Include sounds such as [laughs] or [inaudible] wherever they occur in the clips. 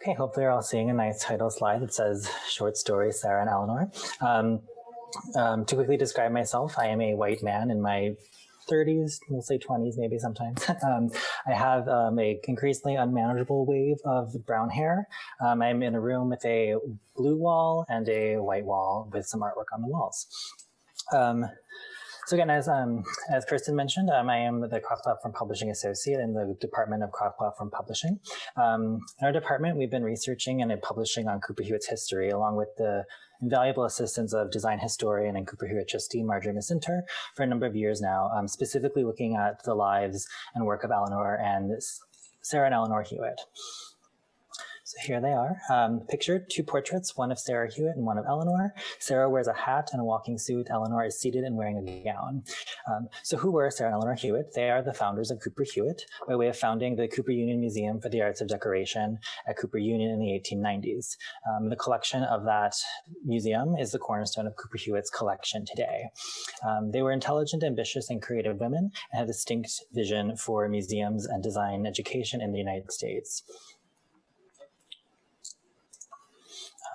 Okay, hopefully you're all seeing a nice title slide that says short story, Sarah and Eleanor. Um, um, to quickly describe myself, I am a white man in my 30s, we'll say 20s maybe sometimes. [laughs] um, I have um, a increasingly unmanageable wave of brown hair. Um, I'm in a room with a blue wall and a white wall with some artwork on the walls. So again, as um, as Kristen mentioned, um, I am the Cross Platform Publishing Associate in the Department of Cross Platform Publishing. Um, in our department, we've been researching and publishing on Cooper Hewitt's history, along with the invaluable assistance of design historian and Cooper Hewitt trustee Marjorie Micinter for a number of years now, um, specifically looking at the lives and work of Eleanor and Sarah and Eleanor Hewitt. Here they are, um, pictured two portraits, one of Sarah Hewitt and one of Eleanor. Sarah wears a hat and a walking suit. Eleanor is seated and wearing a gown. Um, so who were Sarah and Eleanor Hewitt? They are the founders of Cooper Hewitt by way of founding the Cooper Union Museum for the Arts of Decoration at Cooper Union in the 1890s. Um, the collection of that museum is the cornerstone of Cooper Hewitt's collection today. Um, they were intelligent, ambitious, and creative women and had a distinct vision for museums and design education in the United States.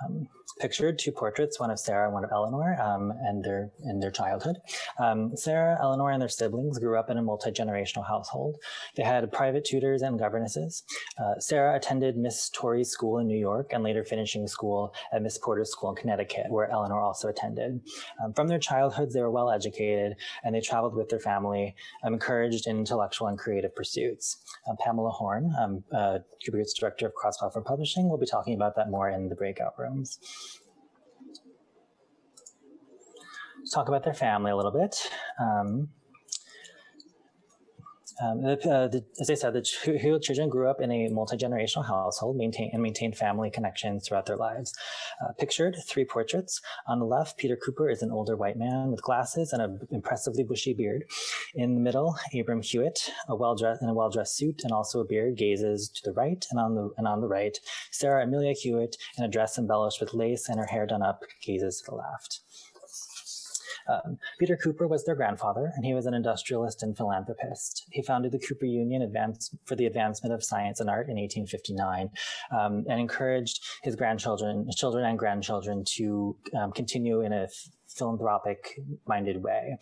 Um, pictured two portraits, one of Sarah and one of Eleanor, um, and their in their childhood. Um, Sarah, Eleanor, and their siblings grew up in a multi-generational household. They had private tutors and governesses. Uh, Sarah attended Miss Torrey's school in New York and later finishing school at Miss Porter's school in Connecticut, where Eleanor also attended. Um, from their childhoods, they were well educated and they traveled with their family, um, encouraged in intellectual and creative pursuits. Uh, Pamela Horn, um, uh, Director of Cross Platform Publishing, will be talking about that more in the breakout rooms. Talk about their family a little bit. Um, um, uh, the, as I said, the children grew up in a multi-generational household maintain, and maintained family connections throughout their lives. Uh, pictured, three portraits. On the left, Peter Cooper is an older white man with glasses and an impressively bushy beard. In the middle, Abram Hewitt, a well-dressed in a well-dressed suit and also a beard, gazes to the right, and on the and on the right, Sarah Amelia Hewitt, in a dress embellished with lace and her hair done up, gazes to the left. Um, Peter Cooper was their grandfather, and he was an industrialist and philanthropist. He founded the Cooper Union Advance for the Advancement of Science and Art in 1859 um, and encouraged his grandchildren, children and grandchildren to um, continue in a philanthropic minded way.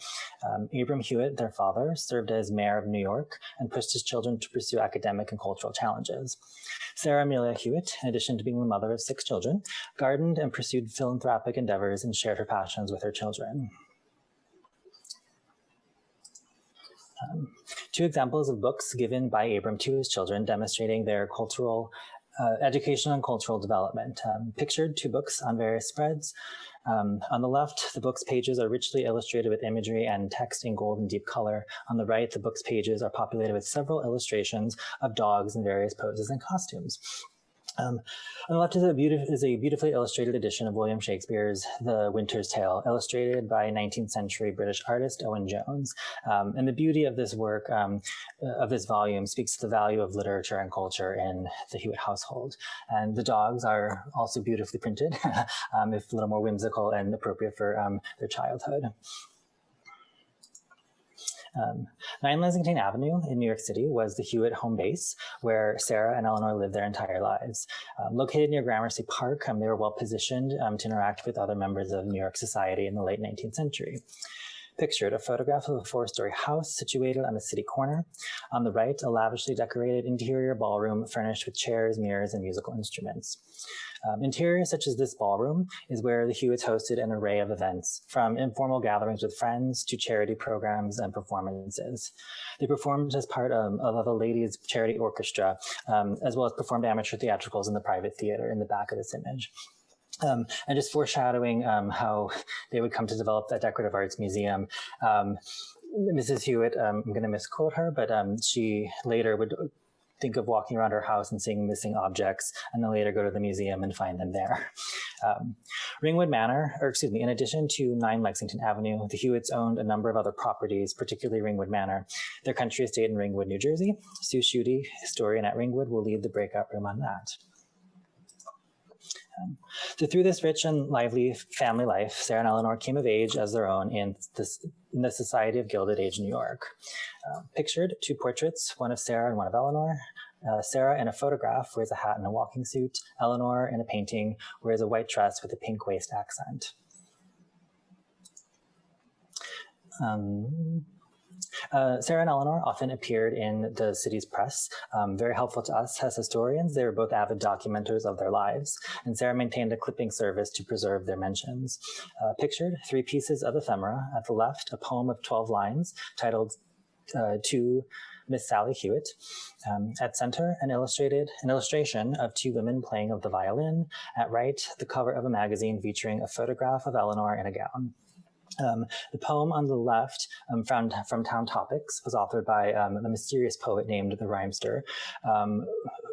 Um, Abram Hewitt, their father, served as mayor of New York and pushed his children to pursue academic and cultural challenges. Sarah Amelia Hewitt, in addition to being the mother of six children, gardened and pursued philanthropic endeavors and shared her passions with her children. Um, two examples of books given by Abram to his children demonstrating their cultural, uh, educational and cultural development. Um, pictured two books on various spreads. Um, on the left, the book's pages are richly illustrated with imagery and text in gold and deep color. On the right, the book's pages are populated with several illustrations of dogs in various poses and costumes. Um, on the left is a, is a, beautifully illustrated edition of William Shakespeare's The Winter's Tale, illustrated by 19th century British artist Owen Jones. Um, and the beauty of this work, um, uh, of this volume, speaks to the value of literature and culture in the Hewitt household. And the dogs are also beautifully printed, [laughs] um, if a little more whimsical and appropriate for um, their childhood. Um, 9 Lexington Avenue in New York City was the Hewitt home base where Sarah and Eleanor lived their entire lives. Um, located near Gramercy Park, um, they were well positioned um, to interact with other members of New York society in the late 19th century. Pictured a photograph of a four-story house situated on a city corner. On the right, a lavishly decorated interior ballroom furnished with chairs, mirrors, and musical instruments. Um, interior such as this ballroom is where the Hewitts hosted an array of events, from informal gatherings with friends to charity programs and performances. They performed as part of, of a ladies charity orchestra, um, as well as performed amateur theatricals in the private theater in the back of this image. Um, and just foreshadowing um, how they would come to develop that decorative arts museum. Um, Mrs. Hewitt, um, I'm going to misquote her, but um, she later would think of walking around her house and seeing missing objects, and then later go to the museum and find them there. [laughs] Um, Ringwood Manor, or excuse me, in addition to 9 Lexington Avenue, the Hewitts owned a number of other properties, particularly Ringwood Manor, their country estate in Ringwood, New Jersey. Sue Schutte, historian at Ringwood, will lead the breakout room on that. Um, so through this rich and lively family life, Sarah and Eleanor came of age as their own in, this, in the Society of Gilded Age New York. Uh, pictured two portraits, one of Sarah and one of Eleanor. Uh, Sarah in a photograph wears a hat and a walking suit. Eleanor in a painting wears a white dress with a pink waist accent. Um, uh, Sarah and Eleanor often appeared in the city's press, um, very helpful to us as historians. They were both avid documenters of their lives, and Sarah maintained a clipping service to preserve their mentions. Uh, pictured, three pieces of ephemera. At the left, a poem of 12 lines titled uh, To Miss Sally Hewitt. Um, at center, an illustrated an illustration of two women playing of the violin. At right, the cover of a magazine featuring a photograph of Eleanor in a gown. Um, the poem on the left um, from, from Town Topics was authored by um, a mysterious poet named the Rhymester, um,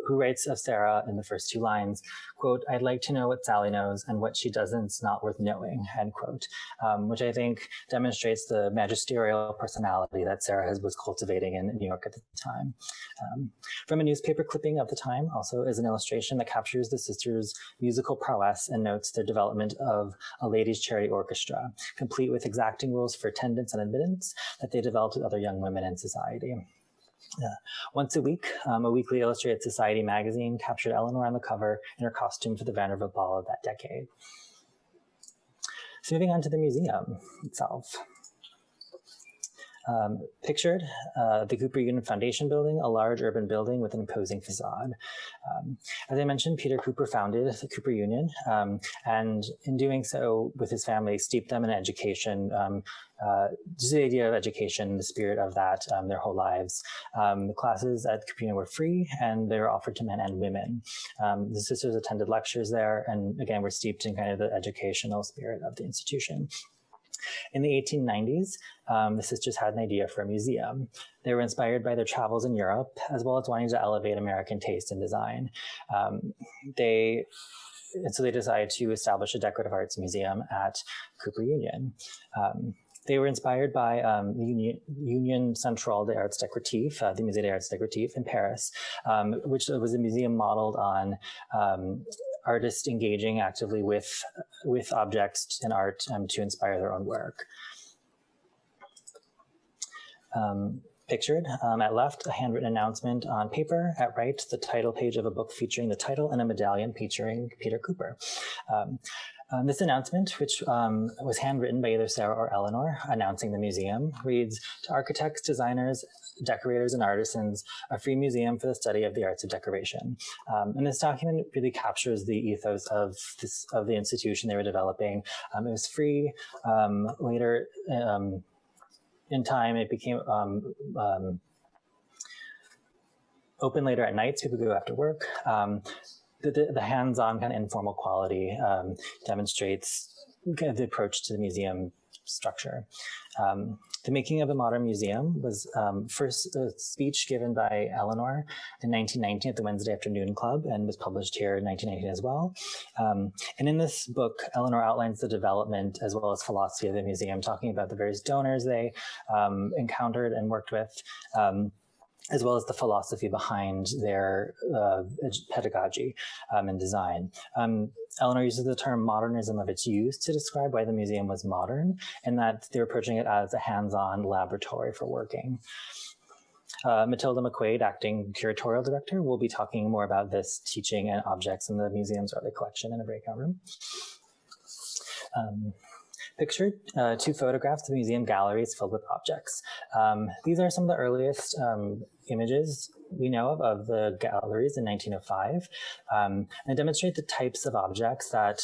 who writes of Sarah in the first two lines, quote, I'd like to know what Sally knows and what she doesn't's not worth knowing, end quote, um, which I think demonstrates the magisterial personality that Sarah has, was cultivating in New York at the time. Um, from a newspaper clipping of the time also is an illustration that captures the sisters' musical prowess and notes their development of a ladies' charity orchestra, complete with exacting rules for attendance and admittance that they developed with other young women in society. Uh, once a week, um, a weekly illustrated society magazine captured Eleanor on the cover in her costume for the Vanderbilt Ball of that decade. So moving on to the museum itself. Um, pictured, uh, the Cooper Union Foundation building, a large urban building with an imposing facade. Um, as I mentioned, Peter Cooper founded the Cooper Union, um, and in doing so with his family, steeped them in education, um, uh, just the idea of education, the spirit of that, um, their whole lives. Um, the classes at Cooper Union were free, and they were offered to men and women. the sisters attended lectures there, and again, were steeped in kind of the educational spirit of the institution. In the 1890s, um, the sisters had an idea for a museum. They were inspired by their travels in Europe, as well as wanting to elevate American taste and design. Um, they and so they decided to establish a decorative arts museum at Cooper Union. Um, they were inspired by um, the Union, Union Centrale des Arts Décoratifs, uh, the Musée des Arts Décoratifs in Paris, um, which was a museum modeled on um, artists engaging actively with, with objects and art um, to inspire their own work. Um, pictured um, at left, a handwritten announcement on paper. At right, the title page of a book featuring the title and a medallion featuring Peter Cooper. Um, um, this announcement, which um, was handwritten by either Sarah or Eleanor, announcing the museum, reads, to architects, designers, decorators, and artisans, a free museum for the study of the arts of decoration. Um, and this document really captures the ethos of this of the institution they were developing. Um, it was free. Um, later, um, in time, it became open later at nights. People could go after work. Um, the, the, hands-on kind of informal quality um, demonstrates kind of the approach to the museum structure. Um, the Making of a Modern Museum was um, first a speech given by Eleanor in 1919 at the Wednesday Afternoon Club and was published here in 1919 as well. Um, and in this book, Eleanor outlines the development as well as philosophy of the museum, talking about the various donors they um, encountered and worked with. As well as the philosophy behind their uh, pedagogy um, and design. Um, Eleanor uses the term modernism of its use to describe why the museum was modern and that they're approaching it as a hands-on laboratory for working. Uh, Matilda McQuaid, acting curatorial director, will be talking more about this teaching and objects in the museum's early collection in a breakout room. Um, pictured uh, two photographs of museum galleries filled with objects. Um, these are some of the earliest um, images we know of of the galleries in 1905 um, and demonstrate the types of objects that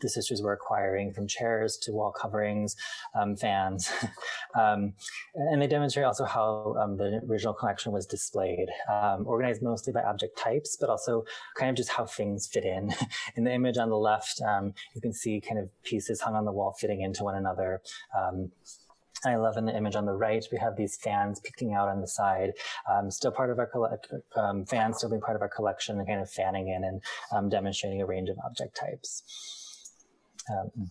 the sisters were acquiring from chairs to wall coverings, um, fans. [laughs] um, and they demonstrate also how um, the original collection was displayed, um, organized mostly by object types, but also kind of just how things fit in. [laughs] in the image on the left, um, you can see kind of pieces hung on the wall fitting into one another. I love in the image on the right, we have these fans peeking out on the side, um, still part of our collection, um, fans still being part of our collection and kind of fanning in and um, demonstrating a range of object types um,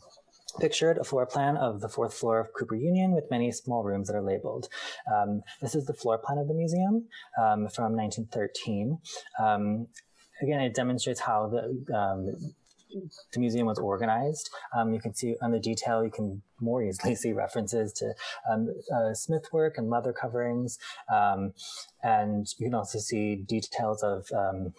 pictured a floor plan of the fourth floor of Cooper Union with many small rooms that are labeled. Um, this is the floor plan of the museum um, from 1913. Um, again, it demonstrates how the um, the museum was organized. Um, you can see on the detail, you can more easily [laughs] see references to um, uh, smith work and leather coverings. Um, and you can also see details of um,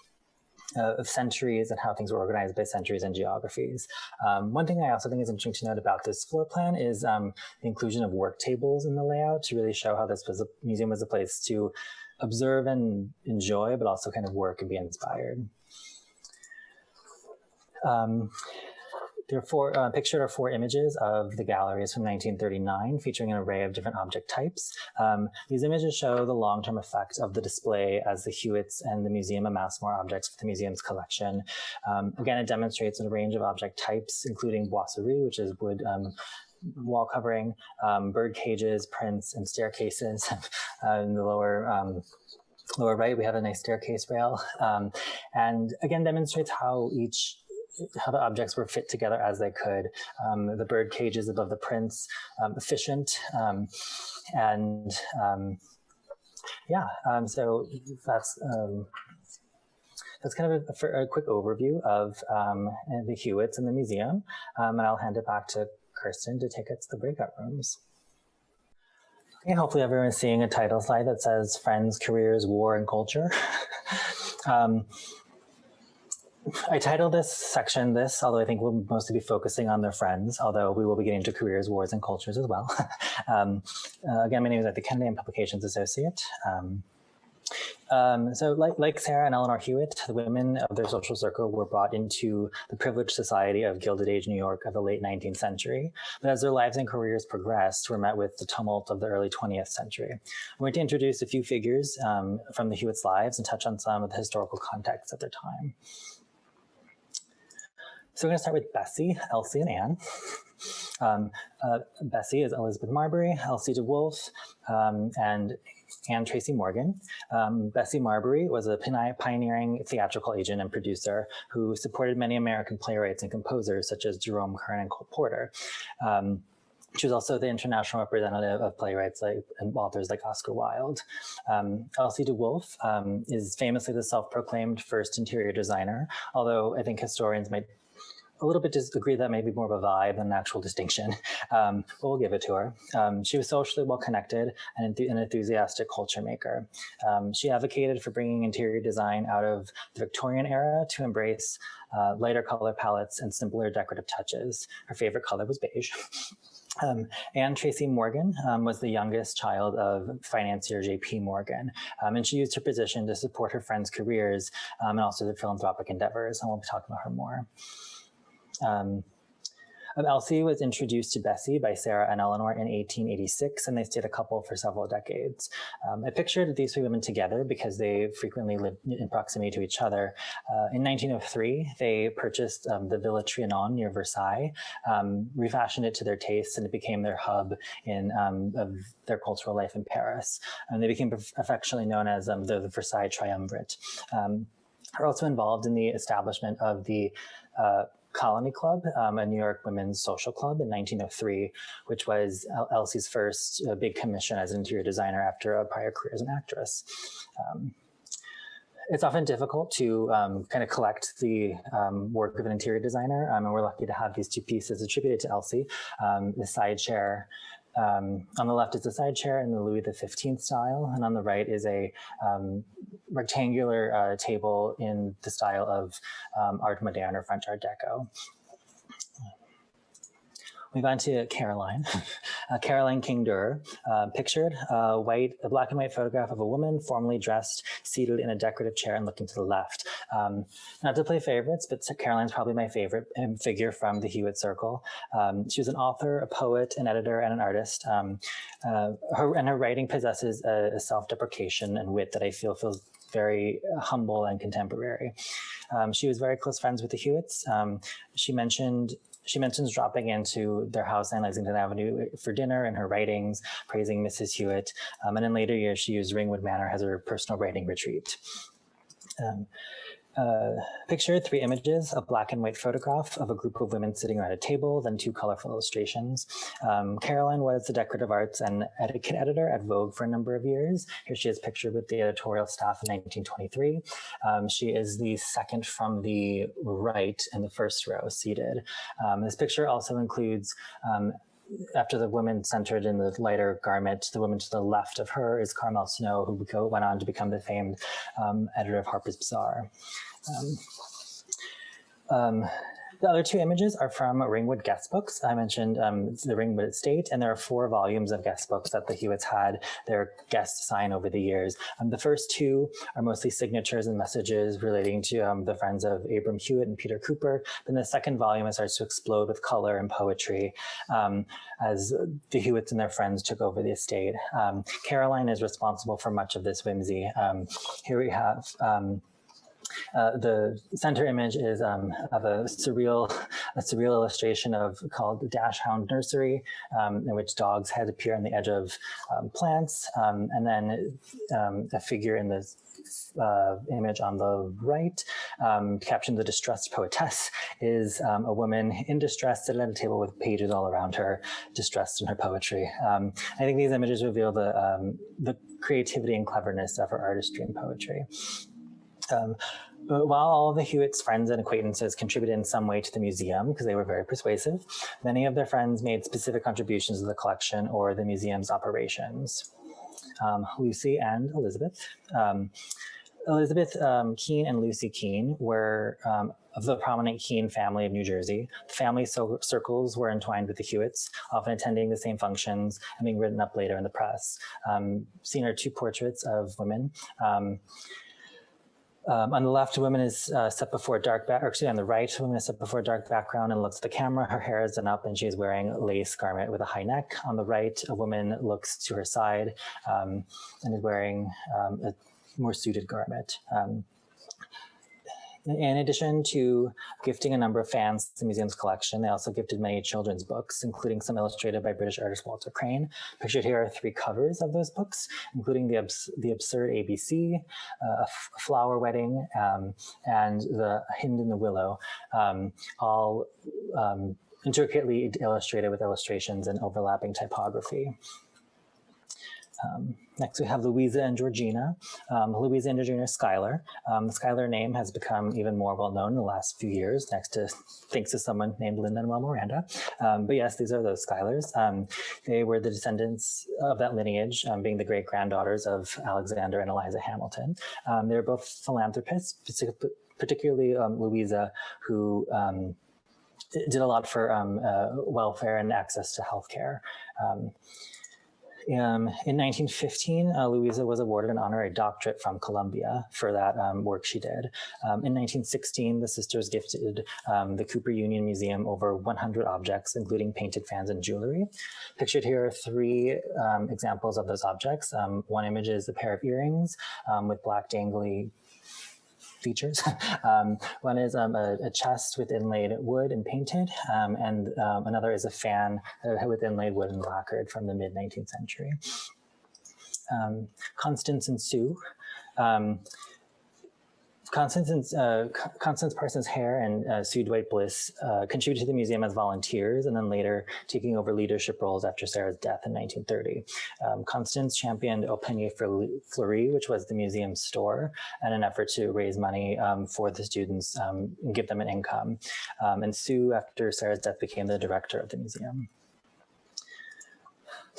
uh, of centuries and how things were organized by centuries and geographies. Um, one thing I also think is interesting to note about this floor plan is um, the inclusion of work tables in the layout to really show how this was a museum was a place to observe and enjoy, but also kind of work and be inspired. Um, there are four, uh, pictured are four images of the galleries from 1939 featuring an array of different object types. Um, these images show the long-term effect of the display as the Hewitts and the museum amass more objects for the museum's collection. Um, again, it demonstrates a range of object types, including boiserie, which is wood um, wall covering, um, bird cages, prints, and staircases. [laughs] uh, in the lower um, lower right, we have a nice staircase rail, um, and again demonstrates how each how the objects were fit together as they could. Um, the bird cages above the prints, um, efficient, um, and um, yeah, so that's that's kind of a, a quick overview of the Hewitts and the museum, and I'll hand it back to Kirsten to take us to the breakout rooms. Okay, hopefully everyone's seeing a title slide that says Friends, Careers, War, and Culture. [laughs] um, I titled this section this, although I think we'll mostly be focusing on their friends, although we will be getting into careers, wars, and cultures as well. [laughs] um, uh, again, my name is Matthew Kennedy and Publications Associate. Um, um, so like, like Sarah and Eleanor Hewitt, the women of their social circle were brought into the privileged society of Gilded Age New York of the late 19th century. But as their lives and careers progressed, were met with the tumult of the early 20th century. I'm going to introduce a few figures um, from the Hewitts' lives and touch on some of the historical context of their time. So we're going to start with Bessie, Elsie, and Anne. Um, uh, Bessie is Elizabeth Marbury, Elsie de Wolfe, um, and Anne Tracy Morgan. Um, Bessie Marbury was a pioneering theatrical agent and producer who supported many American playwrights and composers such as Jerome Kern and Cole Porter. Um, she was also the international representative of playwrights like and authors like Oscar Wilde. Um, Elsie de Wolfe um, is famously the self-proclaimed first interior designer, although I think historians might a little bit disagree that may be more of a vibe than an actual distinction, [laughs] um, but we'll give it to her. Um, she was socially well connected and an enthusiastic culture maker. Um, she advocated for bringing interior design out of the Victorian era to embrace uh, lighter color palettes and simpler decorative touches. Her favorite color was beige. [laughs] Um, Anne Tracy Morgan um, was the youngest child of financier J.P. Morgan, um, and she used her position to support her friends' careers um, and also their philanthropic endeavors, and we'll be talking about her more. Um, Elsie was introduced to Bessie by Sarah and Eleanor in 1886, and they stayed a couple for several decades. Um, I pictured these three women together because they frequently lived in proximity to each other. Uh, in 1903, they purchased um, the Villa Trianon near Versailles, um, refashioned it to their tastes, and it became their hub in um, of their cultural life in Paris. And they became affectionately known as um, the, the, Versailles Triumvirate. Um, are also involved in the establishment of the uh, Colony Club, um, a New York women's social club in 1903, which was Elsie's first uh, big commission as an interior designer after a prior career as an actress. Um, it's often difficult to um, kind of collect the um, work of an interior designer, um, and we're lucky to have these two pieces attributed to Elsie, um, the side chair um, on the left is a side chair in the Louis XV style, and on the right is a um, rectangular uh, table in the style of um, Art Moderne or French Art Deco. Move on to Caroline. [laughs] Uh, Caroline King Duer, uh, pictured a white, a black and white photograph of a woman formally dressed, seated in a decorative chair and looking to the left. Um, not to play favorites, but Caroline's probably my favorite um, figure from the Hewitt Circle. Um, she was an author, a poet, an editor, and an artist. Um, uh, her and her writing possesses a, a self-deprecation and wit that I feel feels very humble and contemporary. Um, she was very close friends with the Hewitts. Um, she mentioned she mentions dropping into their house on Lexington Avenue for dinner in her writings, praising Mrs. Hewitt. Um, and in later years, she used Ringwood Manor as her personal writing retreat. Um, uh, pictured three images, a black and white photograph of a group of women sitting around a table, then two colorful illustrations. Um, Caroline was the decorative arts and etiquette editor at Vogue for a number of years. Here she is pictured with the editorial staff in 1923. Um, she is the second from the right in the first row seated. Um, this picture also includes um, after the woman centered in the lighter garment, the woman to the left of her is Carmel Snow, who went on to become the famed um, editor of Harper's Bazaar. Um, um, the other two images are from Ringwood guest books. I mentioned um, the Ringwood Estate, and there are four volumes of guest books that the Hewitts had their guests sign over the years. Um, the first two are mostly signatures and messages relating to um, the friends of Abram Hewitt and Peter Cooper. Then the second volume starts to explode with color and poetry um, as the Hewitts and their friends took over the estate. Um, Caroline is responsible for much of this whimsy. Um, here we have uh, the center image is um, of a surreal, a surreal illustration of called Dash Hound Nursery, um, in which dogs' heads appear on the edge of um, plants, um, and then um, a figure in the uh, image on the right, um, captioned the distressed poetess, is um, a woman in distress sitting at a table with pages all around her, distressed in her poetry. Um, I think these images reveal the, um, the creativity and cleverness of her artistry and poetry. While all of the Hewitt's friends and acquaintances contributed in some way to the museum because they were very persuasive, many of their friends made specific contributions to the collection or the museum's operations. Um, Lucy and Elizabeth. Um, Elizabeth um, Kean and Lucy Kean were um, of the prominent Kean family of New Jersey. The family so circles were entwined with the Hewitts, often attending the same functions and being written up later in the press. Um, seen are two portraits of women. Um, um, on the left, a woman is uh, set before a dark back, actually on the right, a woman is set before a dark background and looks at the camera. Her hair is done up and she is wearing a lace garment with a high neck. On the right, a woman looks to her side um, and is wearing um, a more suited garment. In addition to gifting a number of fans the museum's collection, they also gifted many children's books, including some illustrated by British artist Walter Crane. Pictured here are three covers of those books, including the, Abs the Absurd ABC, uh, A Flower Wedding, um, and The Hind in the Willow, um, all um, intricately illustrated with illustrations and overlapping typography. Um, next, we have Louisa and Georgina. Um, Louisa and Georgina Schuyler. Um, the Schuyler name has become even more well-known in the last few years, next to thanks to someone named Lin-Manuel Miranda. Um, but yes, these are those Schuylers. Um, they were the descendants of that lineage, um, being the great-granddaughters of Alexander and Eliza Hamilton. they were both philanthropists, particularly Louisa, who did a lot for uh, welfare and access to healthcare. Um, um, in 1915, uh, Louisa was awarded an honorary doctorate from Columbia for that um, work she did. Um, in 1916, the sisters gifted um, the Cooper Union Museum over 100 objects, including painted fans and jewelry. Pictured here are three um, examples of those objects. Um, one image is a pair of earrings with black dangly features. [laughs] um, one is um, a, a, chest with inlaid wood and painted, um, and um, another is a fan with inlaid wood and lacquered from the mid 19th century. Um, Constance and Sue. Constance, uh, Constance Parsons Hare and uh, Sue Dwight Bliss uh, contributed to the museum as volunteers and then later taking over leadership roles after Sarah's death in 1930. Um, Constance championed Au Panier Fleuri, which was the museum's store, in an effort to raise money um, for the students um, and give them an income. Um, and Sue, after Sarah's death, became the director of the museum.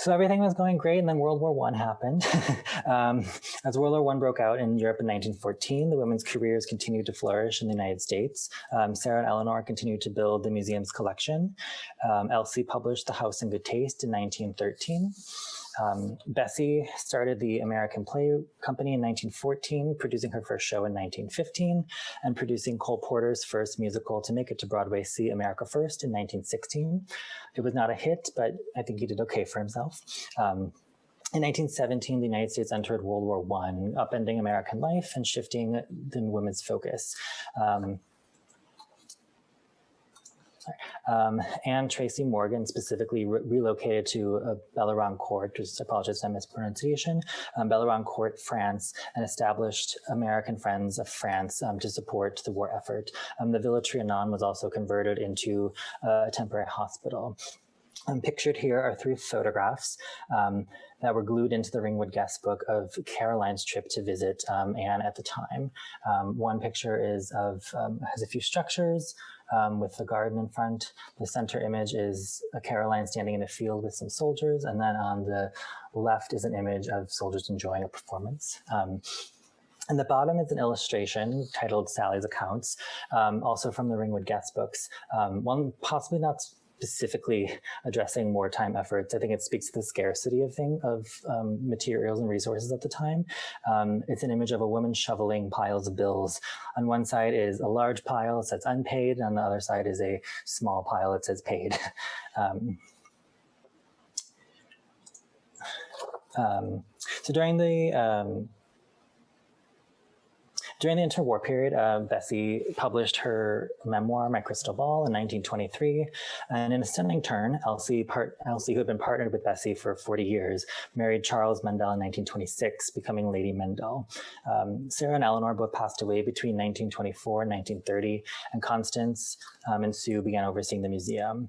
So everything was going great, and then World War One happened. [laughs] um, as World War One broke out in Europe in 1914, the women's careers continued to flourish in the United States. Um, Sarah and Eleanor continued to build the museum's collection. Um, Elsie published The House in Good Taste in 1913. Um, Bessie started the American Play Company in 1914, producing her first show in 1915, and producing Cole Porter's first musical to make it to Broadway, See America First, in 1916. It was not a hit, but I think he did okay for himself. Um, in 1917, the United States entered World War I, upending American life and shifting the women's focus. Um, um, Anne Tracy Morgan specifically re relocated to uh, Blérancourt, just apologize for mispronunciation, um, Blérancourt, France, and established American Friends of France um, to support the war effort. Um, the Villa Trianon was also converted into uh, a temporary hospital. Um, pictured here are three photographs um, that were glued into the Ringwood guest book of Caroline's trip to visit um, Anne at the time. Um, one picture is of um, has a few structures um, with the garden in front. The center image is a Caroline standing in a field with some soldiers, and then on the left is an image of soldiers enjoying a performance. And the bottom is an illustration titled Sally's Accounts, um, also from the Ringwood Guest books. Um, one possibly not specifically addressing wartime efforts. I think it speaks to the scarcity of thing of um, materials and resources at the time. Um, it's an image of a woman shoveling piles of bills. On one side is a large pile that says unpaid, and on the other side is a small pile that says paid. [laughs] Um, um, so during the um, during the interwar period, uh, Bessie published her memoir, My Crystal Ball, in 1923. And in a stunning turn, Elsie, part, Elsie, who had been partnered with Bessie for 40 years, married Charles Mendl in 1926, becoming Lady Mendl. Um, Sarah and Eleanor both passed away between 1924 and 1930, and Constance um, and Sue began overseeing the museum.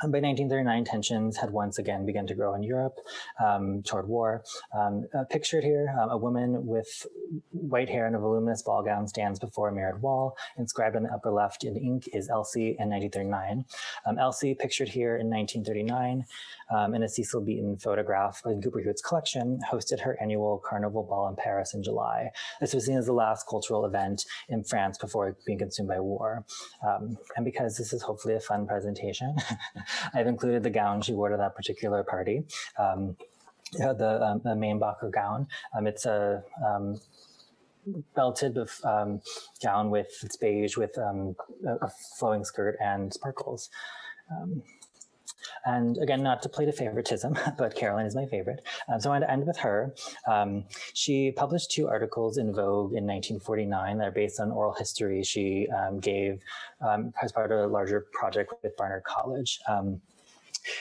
Um, by 1939, tensions had once again begun to grow in Europe um, toward war. Um, uh, pictured here, um, a woman with white hair and a voluminous ball gown stands before a mirrored wall. Inscribed on the upper left in ink is Elsie in 1939. Um, Elsie, pictured here in 1939, um, in a Cecil Beaton photograph in Cooper Hewitt's collection, hosted her annual Carnival Ball in Paris in July. This was seen as the last cultural event in France before being consumed by war. And because this is hopefully a fun presentation, [laughs] I've included the gown she wore to that particular party. Um, the, um, the Mainbocher gown. Um, it's a um, belted um, gown with it's beige with um, a, a, flowing skirt and sparkles. And again, not to play to favoritism, [laughs] but Caroline is my favorite. Um, so I want to end with her. Um, she published two articles in Vogue in 1949 that are based on oral history she um, gave um, as part of a larger project with Barnard College. Um,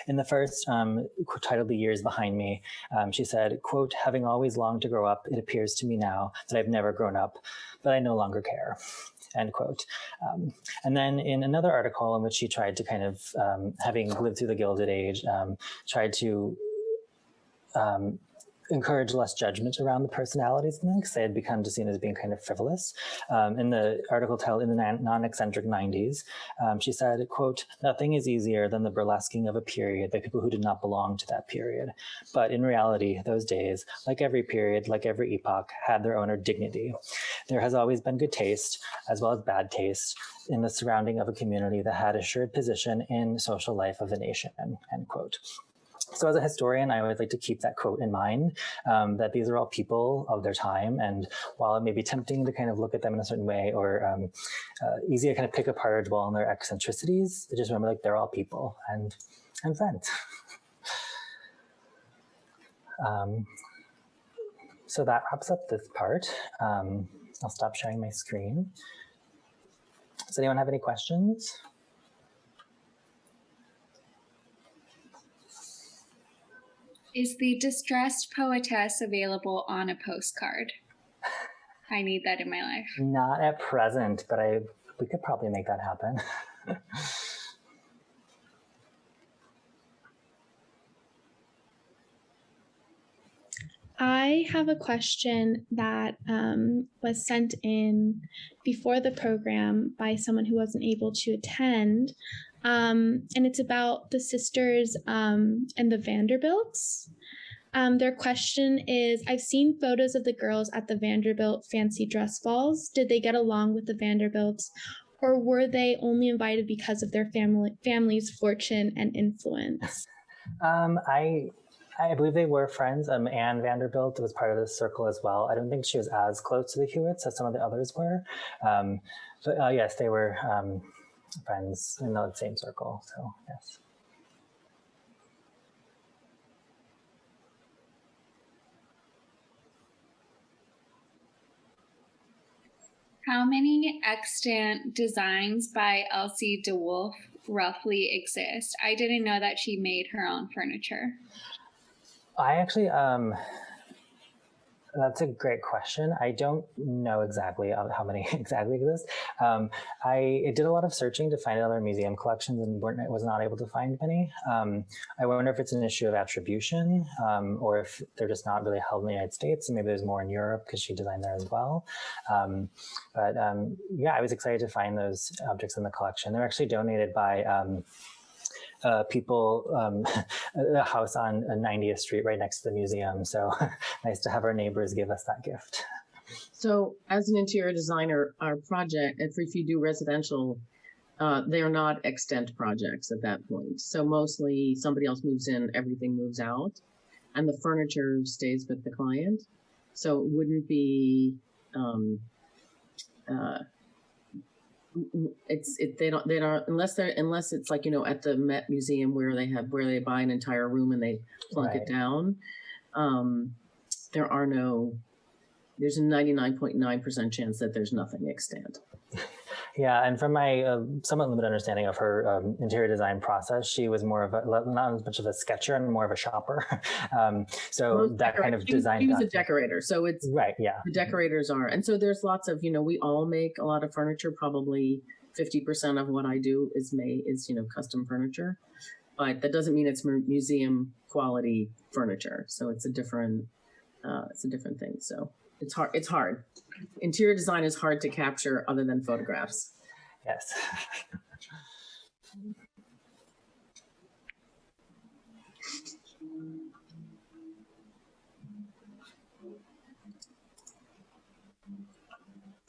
in the first, um, titled The Years Behind Me, um, she said, quote, having always longed to grow up, it appears to me now that I've never grown up, but I no longer care end quote. Um, and then in another article in which she tried to kind of, um, having lived through the Gilded Age, um, tried to um, encourage less judgment around the personalities them because they had become seen as being kind of frivolous. Um, in the article titled In the Non-Eccentric 90s, um, she said, quote, nothing is easier than the burlesquing of a period by people who did not belong to that period. But in reality, those days, like every period, like every epoch, had their own dignity. There has always been good taste, as well as bad taste, in the surrounding of a community that had assured position in social life of the nation, end quote. So as a historian, I always like to keep that quote in mind, um, that these are all people of their time. And while it may be tempting to kind of look at them in a certain way or um, uh, easy to kind of pick apart or dwell on their eccentricities, just remember like they're all people and, and friends. um, so that wraps up this part. Um, I'll stop sharing my screen. Does anyone have any questions? Is the distressed poetess available on a postcard? [laughs] I need that in my life. Not at present, but I we could probably make that happen. I have a question that um, was sent in before the program by someone who wasn't able to attend. Um, and it's about the sisters um, and the Vanderbilts. Um, their question is I've seen photos of the girls at the Vanderbilt fancy dress balls. Did they get along with the Vanderbilts, or were they only invited because of their family family's fortune and influence? [laughs] Um, I I believe they were friends. Um, Anne Vanderbilt was part of the circle as well. I don't think she was as close to the Hewitts as some of the others were. Um, but uh, yes, they were um, friends in the same circle. So yes. How many extant designs by Elsie de Wolfe roughly exist? I didn't know that she made her own furniture. I actually, um, that's a great question. I don't know exactly how many [laughs] exactly exist. Um, I did a lot of searching to find other museum collections and was not able to find many. Um, I wonder if it's an issue of attribution um, or if they're just not really held in the United States and maybe there's more in Europe because she designed there as well. Um, but um, yeah, I was excited to find those objects in the collection. They're actually donated by um, uh, people, um, [laughs] a house on 90th Street right next to the museum. So [laughs] nice to have our neighbors give us that gift. So as an interior designer, our project, if you do residential, uh, they're not extent projects at that point. So mostly somebody else moves in, everything moves out, and the furniture stays with the client. So it wouldn't be um, uh, it's it they don't they don't unless they're unless it's like you know at the Met Museum where they have where they buy an entire room and they plunk right. it down. Um, there are no. There's a 99.9% chance that there's nothing extant. Yeah, and from my uh, somewhat limited understanding of her um, interior design process, she was more of a not as much of a sketcher and more of a shopper. [laughs] um, so Most that kind of design. She was a decorator, so it's right. Yeah, the decorators are, and so there's lots of you know we all make a lot of furniture. Probably fifty percent of what I do is made is you know custom furniture, but that doesn't mean it's museum quality furniture. So it's a different uh, it's a different thing. So it's hard. It's hard. Interior design is hard to capture other than photographs. Yes. [laughs]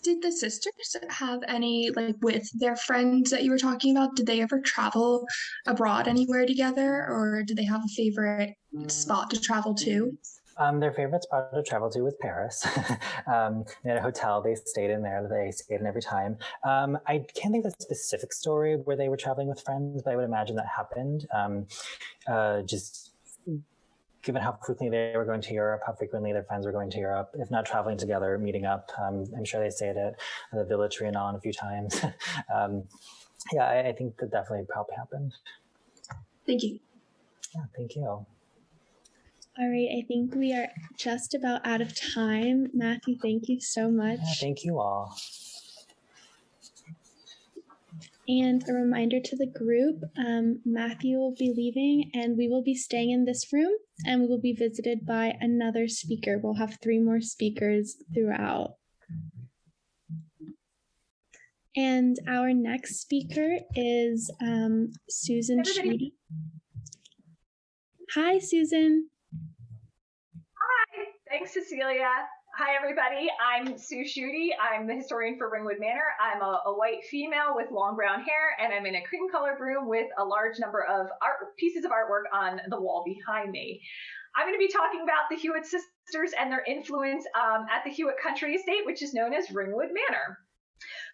did the sisters have any like with their friends that you were talking about did they ever travel abroad anywhere together or did they have a favorite spot to travel to um, their favorite spot to travel to was Paris. [laughs] um, they had a hotel they stayed in there. They stayed in every time. Um, I can't think of a specific story where they were traveling with friends, but I would imagine that happened. Um, uh, just given how frequently they were going to Europe, how frequently their friends were going to Europe, if not traveling together, meeting up. Um, I'm sure they stayed at the Villa Trianon a few times. [laughs] Um, yeah, I, I think that definitely probably happened. Thank you. Yeah, thank you. All right, I think we are just about out of time. Matthew, thank you so much. Yeah, thank you all. And a reminder to the group um, Matthew will be leaving, and we will be staying in this room, and we will be visited by another speaker. We'll have three more speakers throughout. And our next speaker is um, Susan Sheedy. Hi, Susan. Thanks, Cecilia. Hi, everybody. I'm Sue Schutte. I'm the historian for Ringwood Manor. I'm a, a, white female with long brown hair, and I'm in a cream colored room with a large number of art pieces of artwork on the wall behind me. I'm going to be talking about the Hewitt sisters and their influence um, at the Hewitt Country Estate, which is known as Ringwood Manor.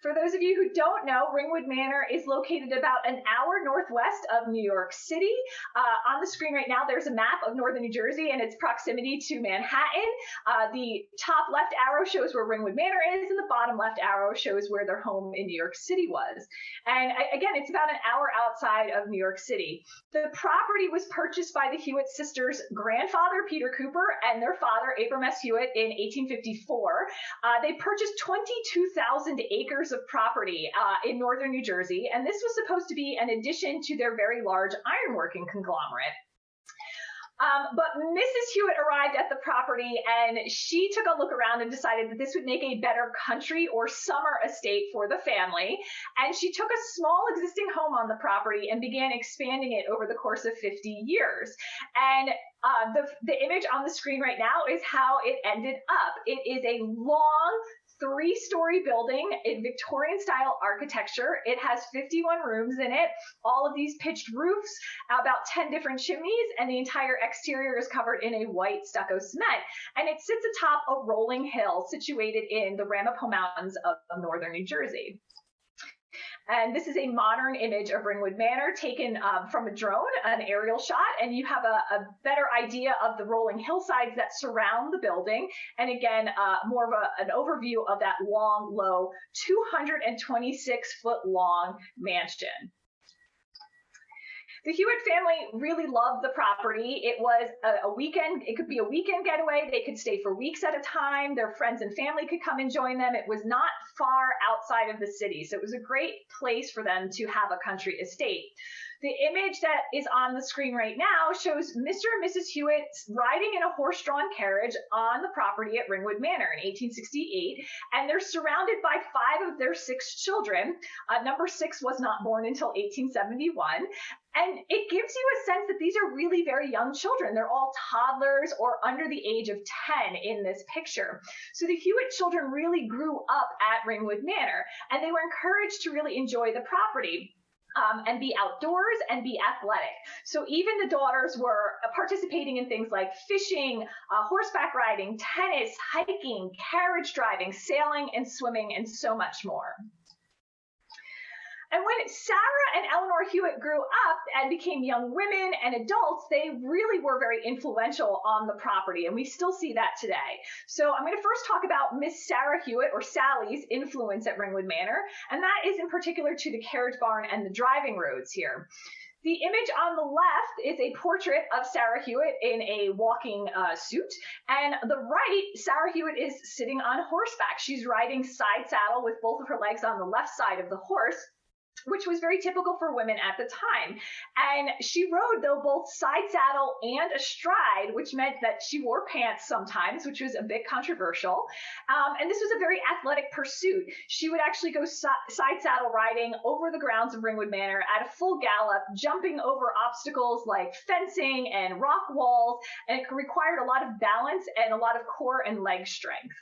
For those of you who don't know, Ringwood Manor is located about an hour northwest of New York City. Uh, on the screen right now, there's a map of northern New Jersey and its proximity to Manhattan. Uh, the top left arrow shows where Ringwood Manor is, and the bottom left arrow shows where their home in New York City was. And again, it's about an hour outside of New York City. The property was purchased by the Hewitt sisters' grandfather, Peter Cooper, and their father, Abram S. Hewitt, in 1854. Uh, they purchased 22,000 acres of property uh, in northern New Jersey, and this was supposed to be an addition to their very large ironworking conglomerate. Um, but Mrs. Hewitt arrived at the property and she took a look around and decided that this would make a better country or summer estate for the family. And she took a small existing home on the property and began expanding it over the course of 50 years. And uh, the, the image on the screen right now is how it ended up. It is a long, three story building in Victorian style architecture. It has 51 rooms in it, all of these pitched roofs, about 10 different chimneys, and the entire exterior is covered in a white stucco cement. And it sits atop a rolling hill situated in the Ramapo Mountains of, northern New Jersey. And this is a modern image of Ringwood Manor taken um, from a drone, an aerial shot, and you have a, a, better idea of the rolling hillsides that surround the building. And again, uh, more of a, an overview of that long, low, 226 foot long mansion. The Hewitt family really loved the property. It was a, a, weekend, it could be a weekend getaway. They could stay for weeks at a time. Their friends and family could come and join them. It was not far outside of the city. So it was a great place for them to have a country estate. The image that is on the screen right now shows Mr. and Mrs. Hewitt riding in a horse drawn carriage on the property at Ringwood Manor in 1868, and they're surrounded by five of their six children. Uh, number six was not born until 1871. And it gives you a sense that these are really very young children. They're all toddlers or under the age of 10 in this picture. So the Hewitt children really grew up at Ringwood Manor, and they were encouraged to really enjoy the property um, and be outdoors and be athletic. So even the daughters were participating in things like fishing, uh, horseback riding, tennis, hiking, carriage driving, sailing, and swimming, and so much more. And when Sarah and Eleanor Hewitt grew up and became young women and adults, they really were very influential on the property, and we still see that today. So I'm going to first talk about Miss Sarah Hewitt, or Sally's, influence at Ringwood Manor, and that is in particular to the carriage barn and the driving roads here. The image on the left is a portrait of Sarah Hewitt in a walking uh, suit. And the right, Sarah Hewitt is sitting on horseback. She's riding side saddle with both of her legs on the left side of the horse which was very typical for women at the time. And she rode, though, both side saddle and astride, which meant that she wore pants sometimes, which was a bit controversial. Um, and this was a very athletic pursuit. She would actually go si- side saddle riding over the grounds of Ringwood Manor at a full gallop, jumping over obstacles like fencing and rock walls, and it required a lot of balance and a lot of core and leg strength.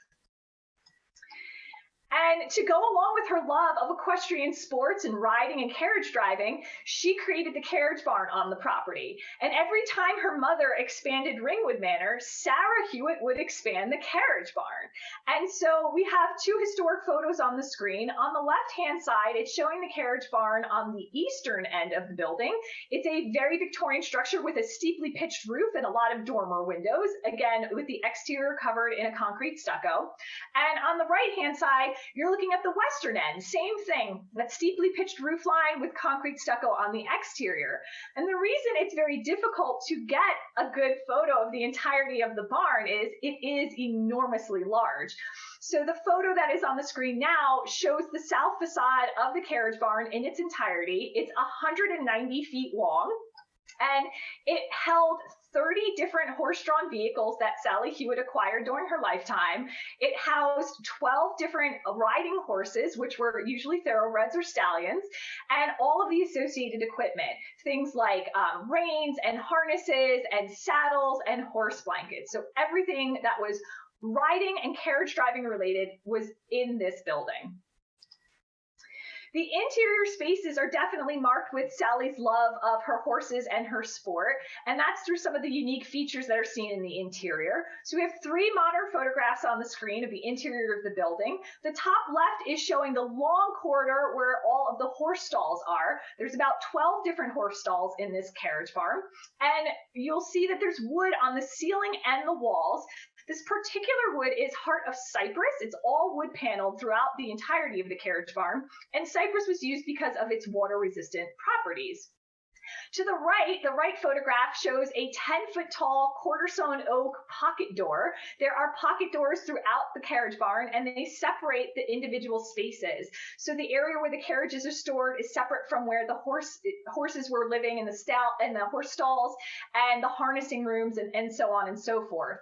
And to go along with her love of equestrian sports and riding and carriage driving, she created the carriage barn on the property. And every time her mother expanded Ringwood Manor, Sarah Hewitt would expand the carriage barn. And so we have two historic photos on the screen. On the left hand side, it's showing the carriage barn on the eastern end of the building. It's a very Victorian structure with a steeply pitched roof and a lot of dormer windows, again, with the exterior covered in a concrete stucco. And on the right hand side, you're looking at the western end, same thing, that steeply pitched roof line with concrete stucco on the exterior. And the reason it's very difficult to get a good photo of the entirety of the barn is it is enormously large. So the photo that is on the screen now shows the south facade of the carriage barn in its entirety. It's 190 feet long and it held 30 different horse-drawn vehicles that Sally Hewitt acquired during her lifetime. It housed 12 different riding horses, which were usually thoroughbreds or stallions, and all of the associated equipment, things like um, reins and harnesses and saddles and horse blankets. So everything that was riding and carriage driving related was in this building. The interior spaces are definitely marked with Sally's love of her horses and her sport, and that's through some of the unique features that are seen in the interior. So we have three modern photographs on the screen of the interior of the building. The top left is showing the long corridor where all of the horse stalls are. There's about 12 different horse stalls in this carriage barn, and you'll see that there's wood on the ceiling and the walls. This particular wood is heart of cypress. It's all wood paneled throughout the entirety of the carriage barn, and cypress was used because of its water resistant properties. To the right, the right photograph shows a 10 foot tall quarter sawn oak pocket door. There are pocket doors throughout the carriage barn and they separate the individual spaces. So the area where the carriages are stored is separate from where the horse horses were living in the stall and the horse stalls and the harnessing rooms and, and so on and so forth.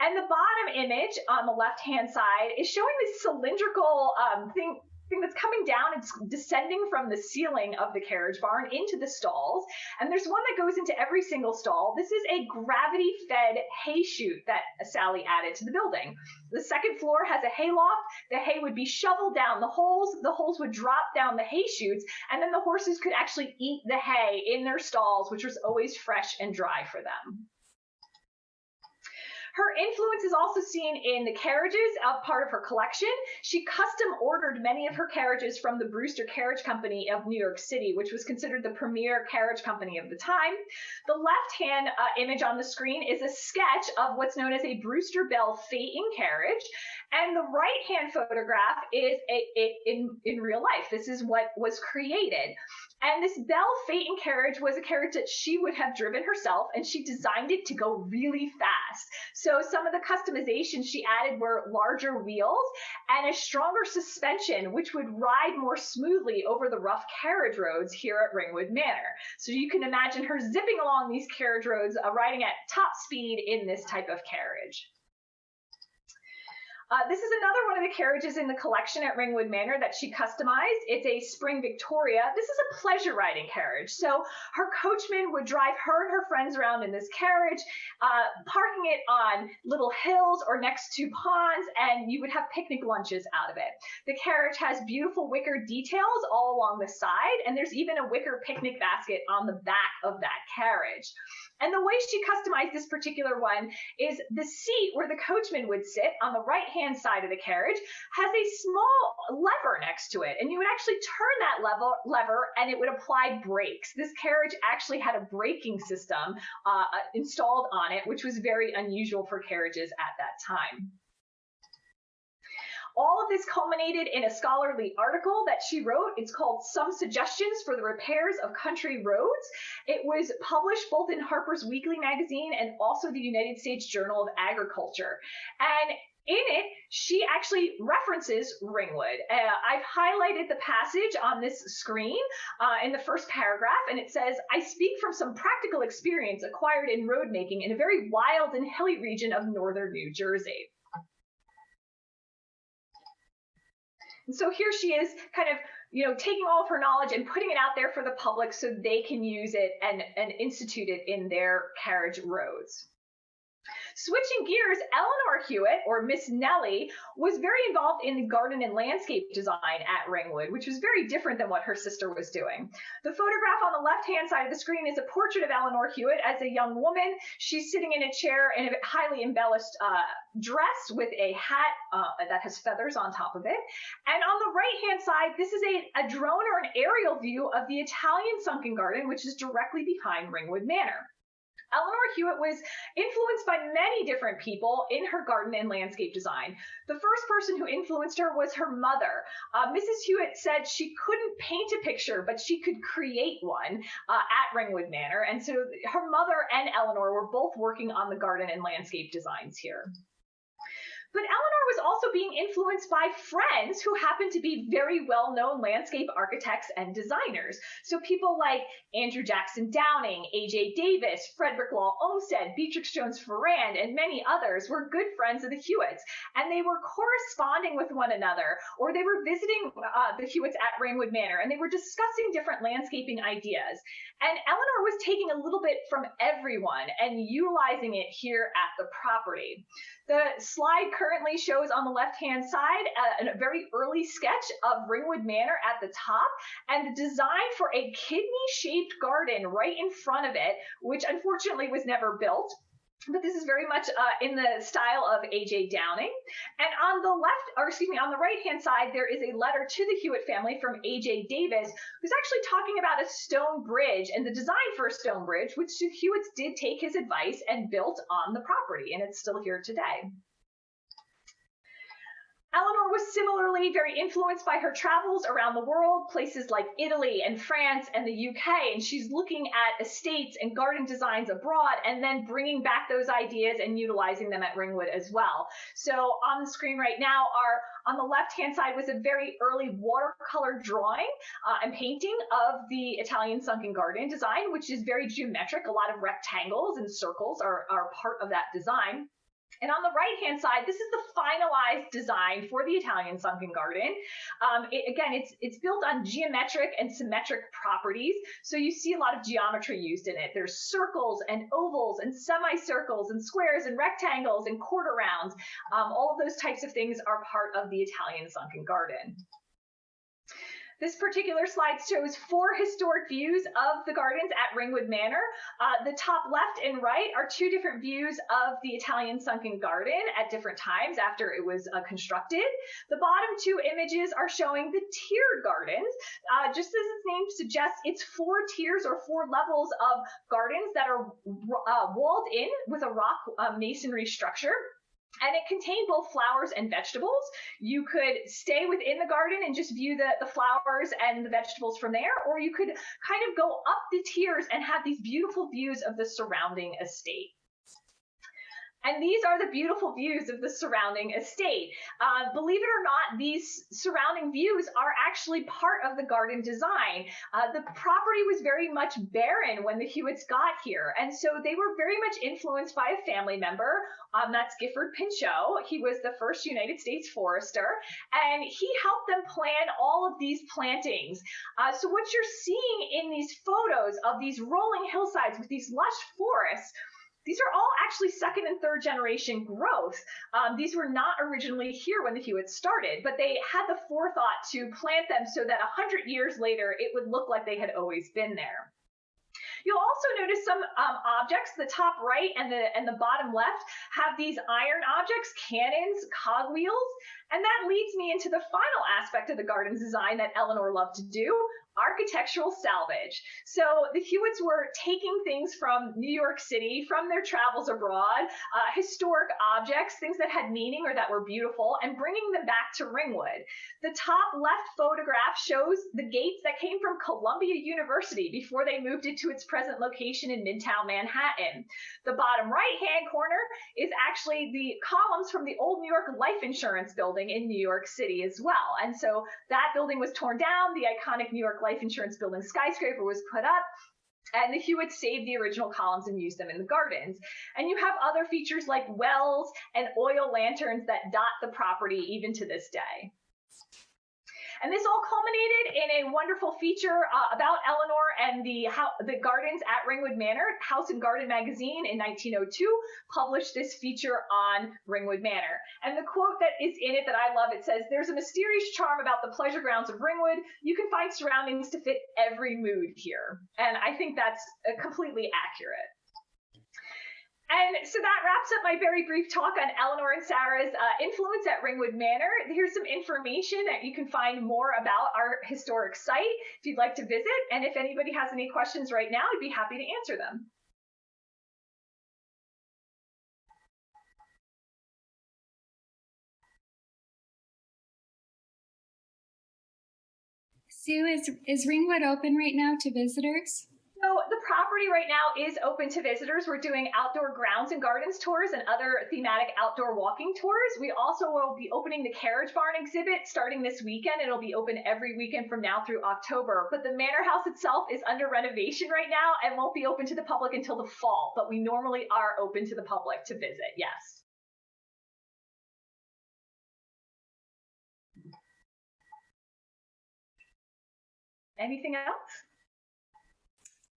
And the bottom image on the left-hand side is showing this cylindrical um, thing thing that's coming down. It's descending from the ceiling of the carriage barn into the stalls. And there's one that goes into every single stall. This is a gravity fed hay chute that Sally added to the building. The second floor has a hay loft. The hay would be shoveled down the holes. The holes would drop down the hay chutes. And then the horses could actually eat the hay in their stalls, which was always fresh and dry for them. Her influence is also seen in the carriages, of part of her collection. She custom ordered many of her carriages from the Brewster Carriage Company of New York City, which was considered the premier carriage company of the time. The left-hand uh, image on the screen is a sketch of what's known as a Brewster Belle phaeton carriage. And the right hand photograph is a, a, in, in real life. This is what was created. And this Belle Phaeton carriage was a carriage that she would have driven herself, and she designed it to go really fast. So some of the customizations she added were larger wheels and a stronger suspension, which would ride more smoothly over the rough carriage roads here at Ringwood Manor. So you can imagine her zipping along these carriage roads, uh, riding at top speed in this type of carriage. Uh, this is another one of the carriages in the collection at Ringwood Manor that she customized. It's a Spring Victoria. This is a pleasure riding carriage. So her coachman would drive her and her friends around in this carriage, uh, parking it on little hills or next to ponds, and you would have picnic lunches out of it. The carriage has beautiful wicker details all along the side, and there's even a wicker picnic basket on the back of that carriage. And the way she customized this particular one is the seat where the coachman would sit on the right hand side of the carriage has a small lever next to it. And you would actually turn that level, lever and it would apply brakes. This carriage actually had a braking system uh, installed on it, which was very unusual for carriages at that time. All of this culminated in a scholarly article that she wrote. It's called Some Suggestions for the Repairs of Country Roads. It was published both in Harper's Weekly magazine and also the United States Journal of Agriculture. And in it, she actually references Ringwood. Uh, I've highlighted the passage on this screen uh, in the first paragraph, and it says, I speak from some practical experience acquired in road making in a very wild and hilly region of northern New Jersey. And so here she is kind of, you know, taking all of her knowledge and putting it out there for the public so they can use it and, and institute it in their carriage roads. Switching gears, Eleanor Hewitt, or Miss Nellie, was very involved in the garden and landscape design at Ringwood, which was very different than what her sister was doing. The photograph on the left-hand side of the screen is a portrait of Eleanor Hewitt as a young woman. She's sitting in a chair in a highly embellished uh, dress with a hat uh, that has feathers on top of it. And on the right-hand side, this is a, a drone or an aerial view of the Italian sunken garden, which is directly behind Ringwood Manor. Eleanor Hewitt was influenced by many different people in her garden and landscape design. The first person who influenced her was her mother. Uh, Mrs. Hewitt said she couldn't paint a picture, but she could create one uh, at Ringwood Manor. And so her mother and Eleanor were both working on the garden and landscape designs here. But Eleanor was also being influenced by friends who happened to be very well known landscape architects and designers. So people like Andrew Jackson Downing, A.J. Davis, Frederick Law Olmsted, Beatrix Jones Farrand, and many others were good friends of the Hewitts. And they were corresponding with one another, or they were visiting uh, the Hewitts at Ringwood Manor, and they were discussing different landscaping ideas. And Eleanor was taking a little bit from everyone and utilizing it here at the property. The slide currently shows on the left-hand side a, a, very early sketch of Ringwood Manor at the top and the design for a kidney-shaped garden right in front of it, which unfortunately was never built but this is very much uh, in the style of A.J. Downing. And on the left, or excuse me, on the right hand side, there is a letter to the Hewitt family from A.J. Davis, who's actually talking about a stone bridge and the design for a stone bridge, which the Hewitts did take his advice and built on the property, and it's still here today. Eleanor was similarly very influenced by her travels around the world, places like Italy and France and the UK, and she's looking at estates and garden designs abroad and then bringing back those ideas and utilizing them at Ringwood as well. So on the screen right now are on the left-hand side was a very early watercolor drawing uh, and painting of the Italian sunken garden design, which is very geometric. A lot of rectangles and circles are, are part of that design. And on the right-hand side, this is the finalized design for the Italian sunken garden. Um, it, again, it's it's built on geometric and symmetric properties, so you see a lot of geometry used in it. There's circles and ovals and semicircles and squares and rectangles and quarter rounds. Um, all of those types of things are part of the Italian sunken garden. This particular slide shows four historic views of the gardens at Ringwood Manor. Uh, the top left and right are two different views of the Italian sunken garden at different times after it was uh, constructed. The bottom two images are showing the tiered gardens. Uh, just as its name suggests, it's four tiers or four levels of gardens that are uh, walled in with a rock uh, masonry structure. And it contained both flowers and vegetables. You could stay within the garden and just view the, the flowers and the vegetables from there, or you could kind of go up the tiers and have these beautiful views of the surrounding estate. And these are the beautiful views of the surrounding estate. Uh, believe it or not, these surrounding views are actually part of the garden design. Uh, the property was very much barren when the Hewitts got here, and so they were very much influenced by a family member. Um, that's Gifford Pinchot. He was the first United States forester, and he helped them plan all of these plantings. Uh, so what you're seeing in these photos of these rolling hillsides with these lush forests these are all actually second and third generation growth. Um, these were not originally here when the Hewitts started, but they had the forethought to plant them so that 100 years later it would look like they had always been there. You'll also notice some um, objects, the top right and the and the bottom left have these iron objects, cannons, cogwheels, and that leads me into the final aspect of the garden's design that Eleanor loved to do, architectural salvage. So the Hewitts were taking things from New York City, from their travels abroad, uh, historic objects, things that had meaning or that were beautiful, and bringing them back to Ringwood. The top left photograph shows the gates that came from Columbia University before they moved it to its present location in Midtown Manhattan. The bottom right hand corner is actually the columns from the old New York Life Insurance building in New York City as well. And so that building was torn down, the iconic New York life insurance building skyscraper was put up. And the Hewitts saved the original columns and used them in the gardens. And you have other features like wells and oil lanterns that dot the property even to this day. And this all culminated in a wonderful feature uh, about Eleanor and the the gardens at Ringwood Manor. House and Garden magazine in 1902 published this feature on Ringwood Manor. And the quote that is in it that I love, it says, "There's a mysterious charm about the pleasure grounds of Ringwood. You can find surroundings to fit every mood here." And I think that's uh, completely accurate. And so that wraps up my very brief talk on Eleanor and Sarah's uh, influence at Ringwood Manor. Here's some information that you can find more about our historic site if you'd like to visit. And if anybody has any questions right now, I'd be happy to answer them. Sue, is, is Ringwood open right now to visitors? So the property right now is open to visitors. We're doing outdoor grounds and gardens tours and other thematic outdoor walking tours. We also will be opening the carriage barn exhibit starting this weekend. It'll be open every weekend from now through October. But the manor house itself is under renovation right now and won't be open to the public until the fall. But we normally are open to the public to visit. Yes. Anything else?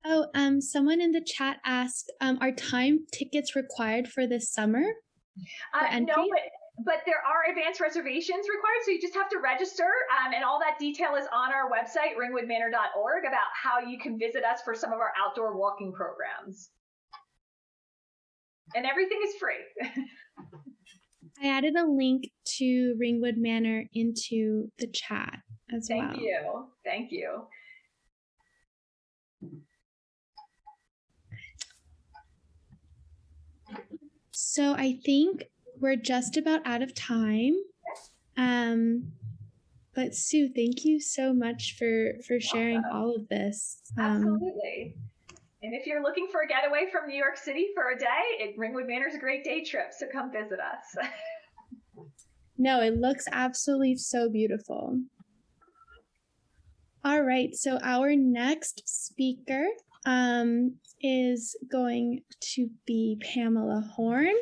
Oh, um, someone in the chat asked, um, are time tickets required for this summer? Uh, entry? no, but, but there are advanced reservations required, so you just have to register, um, and all that detail is on our website, ringwoodmanor.org, about how you can visit us for some of our outdoor walking programs. And everything is free. [laughs] I added a link to Ringwood Manor into the chat as Thank well. you. Thank you. So I think we're just about out of time. Um, but Sue, thank you so much for for sharing all of this. Um, Absolutely. And if you're looking for a getaway from New York City for a day, it, Ringwood Manor is a great day trip, so come visit us. [laughs] no, it looks absolutely so beautiful. All right, so our next speaker um, is going to be Pamela Horn.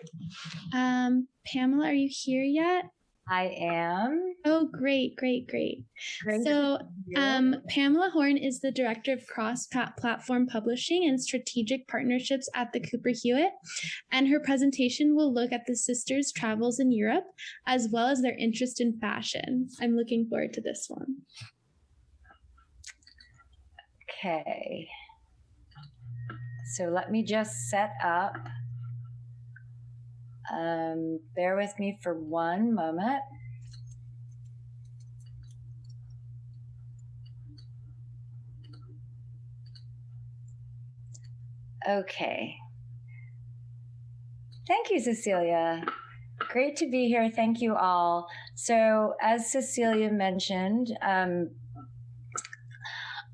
Um, Pamela, are you here yet? I am. Oh, great, great, great. Great So, to be here. um, Pamela Horn is the Director of Cross Platform Publishing and Strategic Partnerships at the Cooper Hewitt. And her presentation will look at the sisters' travels in Europe, as well as their interest in fashion. I'm looking forward to this one. Okay. So let me just set up. Um, bear with me for one moment. Okay. Thank you, Cecilia. Great to be here. Thank you all. So, as Cecilia mentioned, um,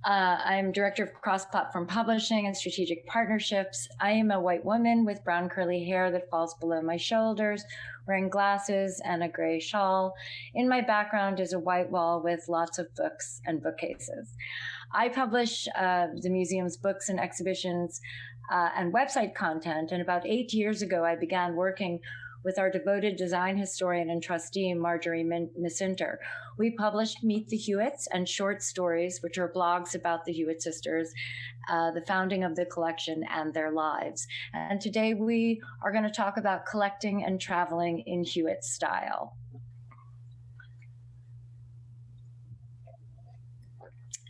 uh, I'm director of cross platform publishing and strategic partnerships. I am a white woman with brown curly hair that falls below my shoulders, wearing glasses and a gray shawl. In my background is a white wall with lots of books and bookcases. I publish uh, the museum's books and exhibitions uh, and website content. And about eight years ago, I began working with our devoted design historian and trustee, Marjorie Misinter. We published Meet the Hewitts and short stories, which are blogs about the Hewitt sisters, uh, the founding of the collection, and their lives. And today we are going to talk about collecting and traveling in Hewitt style.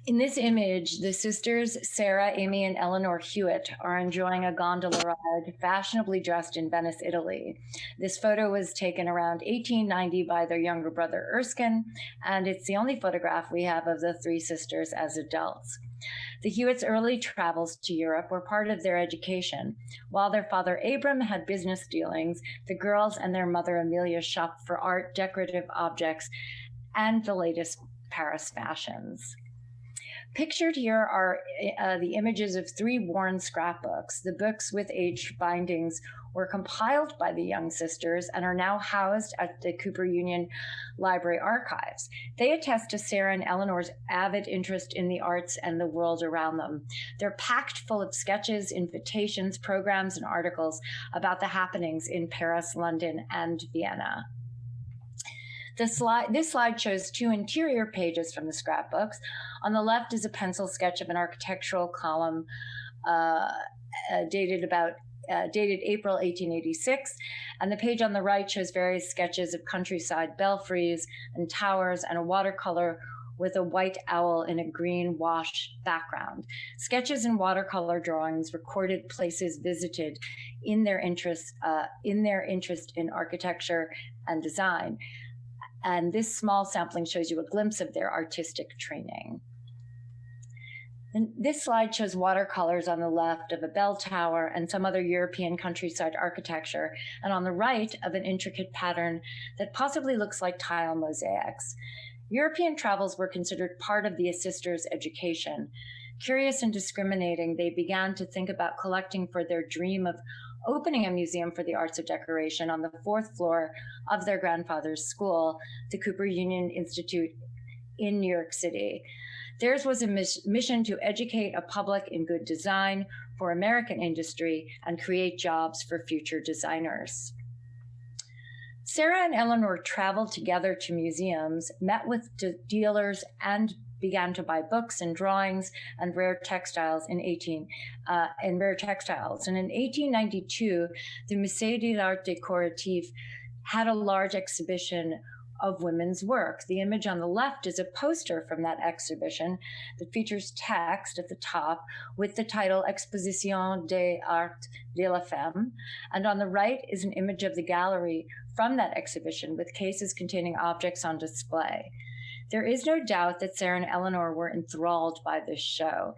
In this image, the sisters Sarah, Amy, and Eleanor Hewitt are enjoying a gondola ride, fashionably dressed in Venice, Italy. This photo was taken around 1890 by their younger brother Erskine, and it's the only photograph we have of the three sisters as adults. The Hewitts' early travels to Europe were part of their education. While their father Abram had business dealings, the girls and their mother Amelia shopped for art, decorative objects, and the latest Paris fashions. Pictured here are uh, the images of three worn scrapbooks. The books with age bindings were compiled by the young sisters and are now housed at the Cooper Union Library archives. They attest to Sarah and Eleanor's avid interest in the arts and the world around them. They're packed full of sketches, invitations, programs, and articles about the happenings in Paris, London, and Vienna. Slide, this slide shows two interior pages from the scrapbooks. On the left is a pencil sketch of an architectural column uh, uh, dated about uh, dated April 1886, and the page on the right shows various sketches of countryside belfries and towers and a watercolor with a white owl in a green wash background. Sketches and watercolor drawings recorded places visited in their interest uh, in their interest in architecture and design. And this small sampling shows you a glimpse of their artistic training. And this slide shows watercolors on the left of a bell tower and some other European countryside architecture, and on the right of an intricate pattern that possibly looks like tile mosaics. European travels were considered part of the assisters' education. Curious and discriminating, they began to think about collecting for their dream of opening a museum for the arts of decoration on the fourth floor of their grandfather's school, the Cooper Union Institute in New York City. Theirs was a mission to educate a public in good design for American industry and create jobs for future designers. Sarah and Eleanor traveled together to museums, met with dealers and began to buy books and drawings and rare textiles in 18 uh, and rare textiles. And in 1892, the Musée de l'Art Décoratif had a large exhibition of women's work. The image on the left is a poster from that exhibition that features text at the top with the title Exposition des Arts de la Femme. And on the right is an image of the gallery from that exhibition with cases containing objects on display. There is no doubt that Sarah and Eleanor were enthralled by this show.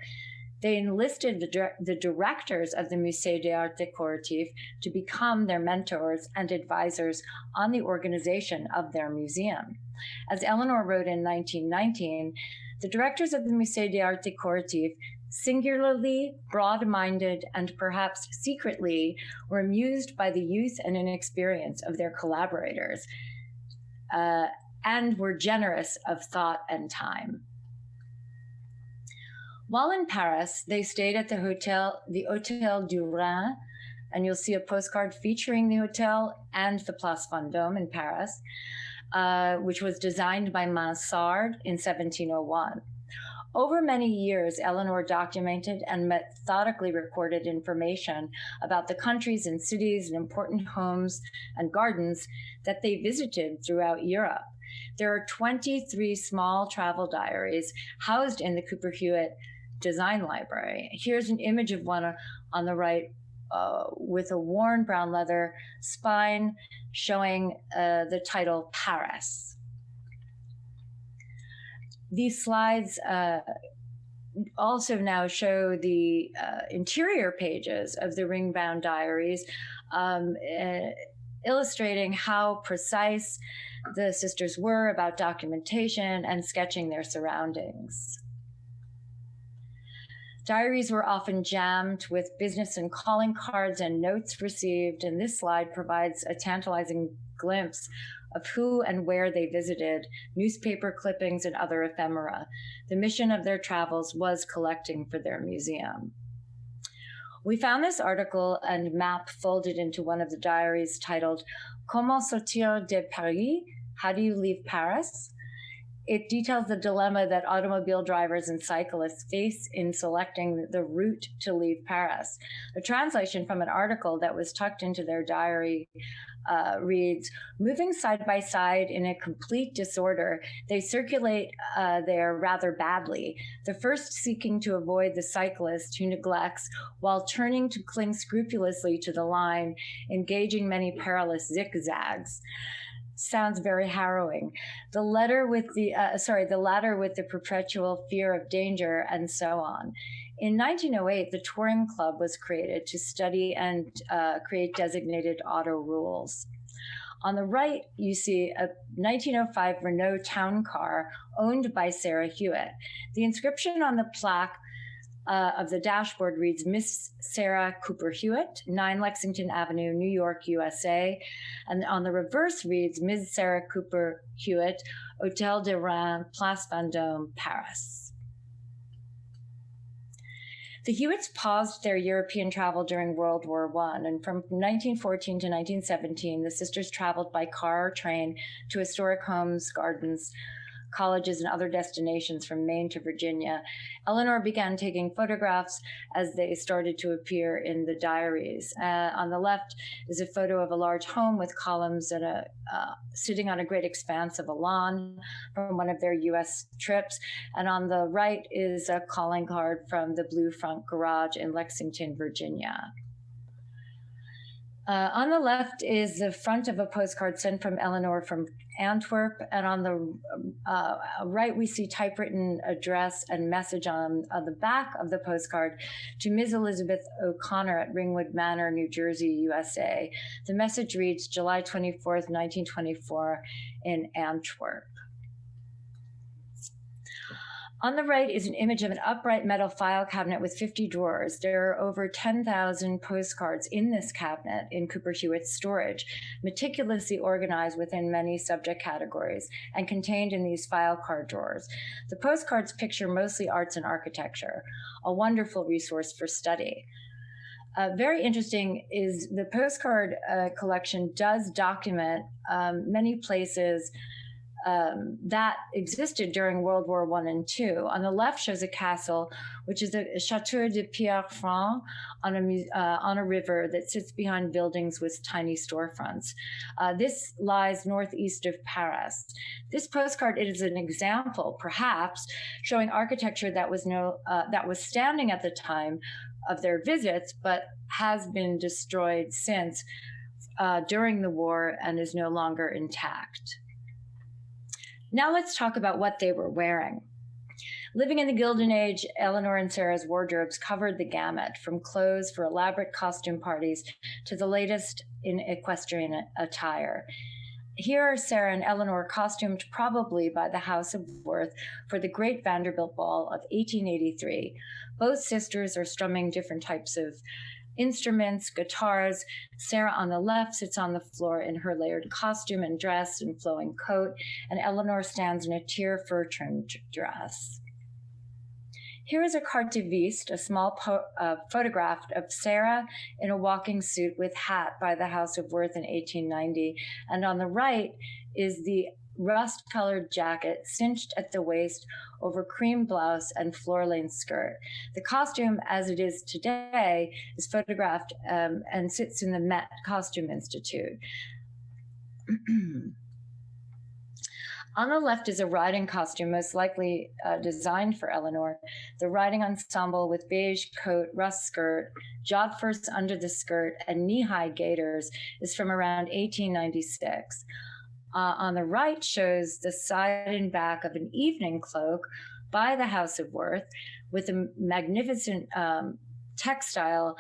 They enlisted the, the directors of the Musée d'Art Décoratif to become their mentors and advisors on the organization of their museum. As Eleanor wrote in 1919, the directors of the Musée d'Art Décoratif singularly, broad minded, and perhaps secretly were amused by the youth and inexperience of their collaborators. Uh, and were generous of thought and time. While in Paris, they stayed at the hotel, the Hôtel du Rhin, and you'll see a postcard featuring the hotel and the Place Vendôme in Paris, uh, which was designed by Mansart in 1701. Over many years, Eleanor documented and methodically recorded information about the countries and cities and important homes and gardens that they visited throughout Europe. There are 23 small travel diaries housed in the Cooper Hewitt Design Library. Here's an image of one on the right uh, with a worn brown leather spine showing uh, the title Paris. These slides uh, also now show the uh, interior pages of the ring bound diaries. Um, eh, illustrating how precise the sisters were about documentation and sketching their surroundings. Diaries were often jammed with business and calling cards and notes received, and this slide provides a tantalizing glimpse of who and where they visited, newspaper clippings, and other ephemera. The mission of their travels was collecting for their museum. We found this article and map folded into one of the diaries titled Comment sortir de Paris? How do you leave Paris? It details the dilemma that automobile drivers and cyclists face in selecting the route to leave Paris. A translation from an article that was tucked into their diary uh, reads Moving side by side in a complete disorder, they circulate uh, there rather badly. The first seeking to avoid the cyclist who neglects, while turning to cling scrupulously to the line, engaging many perilous zigzags sounds very harrowing. The letter with the uh, sorry, the latter with the perpetual fear of danger and so on. In 1908, the Touring Club was created to study and uh, create designated auto rules. On the right, you see a 1905 Renault town car owned by Sarah Hewitt. The inscription on the plaque uh, of the dashboard reads Miss Sarah Cooper Hewitt, 9 Lexington Avenue, New York, USA. And on the reverse reads Ms. Sarah Cooper Hewitt, Hotel du Rhin, Place Vendôme, Paris. The Hewitts paused their European travel during World War I, and from 1914 to 1917, the sisters traveled by car or train to historic homes, gardens, colleges and other destinations from Maine to Virginia. Eleanor began taking photographs as they started to appear in the diaries. Uh, on the left is a photo of a large home with columns and a uh, sitting on a great expanse of a lawn from one of their U.S. trips. And on the right is a calling card from the Blue Front Garage in Lexington, Virginia. Uh, on the left is the front of a postcard sent from Eleanor from Antwerp, and on the uh, right we see typewritten address and message on, on the back of the postcard to Ms. Elizabeth O'Connor at Ringwood Manor, New Jersey, USA. The message reads July 24th, 1924 in Antwerp. On the right is an image of an upright metal file cabinet with 50 drawers. There are over 10,000 postcards in this cabinet in Cooper Hewitt's storage, meticulously organized within many subject categories and contained in these file card drawers. The postcards picture mostly arts and architecture, a wonderful resource for study. Uh, very interesting is the postcard uh, collection does document um, many places um, that existed during World War One and Two. On the left shows a castle, which is a, Chateau de Pierrefonds on a uh, on a river that sits behind buildings with tiny storefronts. Uh, this lies northeast of Paris. This postcard is an example, perhaps, showing architecture that was no uh, that was standing at the time of their visits, but has been destroyed since uh, during the war and is no longer intact. Now let's talk about what they were wearing. Living in the Gilded Age, Eleanor and Sarah's wardrobes covered the gamut, from clothes for elaborate costume parties to the latest in equestrian attire. Here are Sarah and Eleanor costumed probably by the House of Worth for the Great Vanderbilt Ball of 1883. Both sisters are strumming different types of instruments, guitars. Sarah on the left sits on the floor in her layered costume and dress and flowing coat, and Eleanor stands in a tier fur trimmed dress. Here is a carte de visite, a small uh, photograph of Sarah in a walking suit with hat by the House of Worth in 1890. And on the right is the rust colored jacket cinched at the waist over cream blouse and floor length skirt. The costume, as it is today, is photographed um, and sits in the Met Costume Institute. [clears throat] On the left is a riding costume, most likely uh, designed for Eleanor. The riding ensemble with beige coat, rust skirt, jodhpurs under the skirt, and knee high gaiters is from around 1896 uh, on the right shows the side and back of an evening cloak by the House of Worth with a magnificent um, textile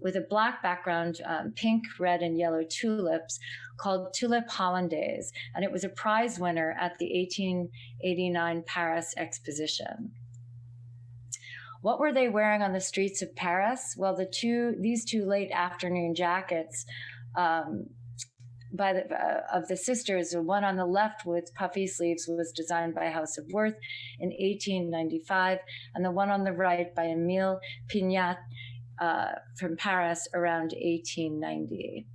with a black background, um, pink, red, and yellow tulips called Tulip Hollandaise, and it was a prize winner at the 1889 Paris Exposition. What were they wearing on the streets of Paris? Well, the two these two late afternoon jackets um, by the uh, of the sisters, the one on the left with puffy sleeves was designed by House of Worth in 1895, and the one on the right by Emile Pingat uh, from Paris around 1890.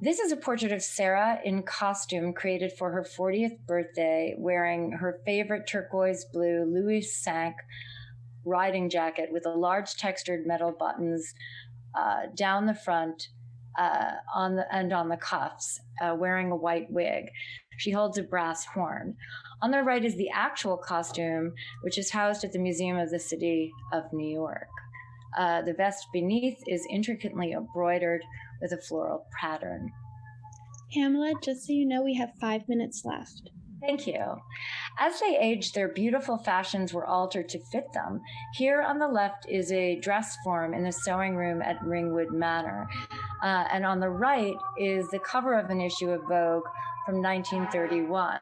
This is a portrait of Sarah in costume created for her 40th birthday, wearing her favorite turquoise blue Louis Cinq riding jacket with a large textured metal buttons uh, down the front uh, on the and on the cuffs, uh, wearing a white wig. She holds a brass horn. On the right is the actual costume, which is housed at the Museum of the City of New York. Uh, the vest beneath is intricately embroidered with a floral pattern. Pamela, just so you know, we have five minutes left. Thank you. As they aged, their beautiful fashions were altered to fit them. Here on the left is a dress form in the sewing room at Ringwood Manor. Uh, and on the right is the cover of an issue of Vogue from 1931.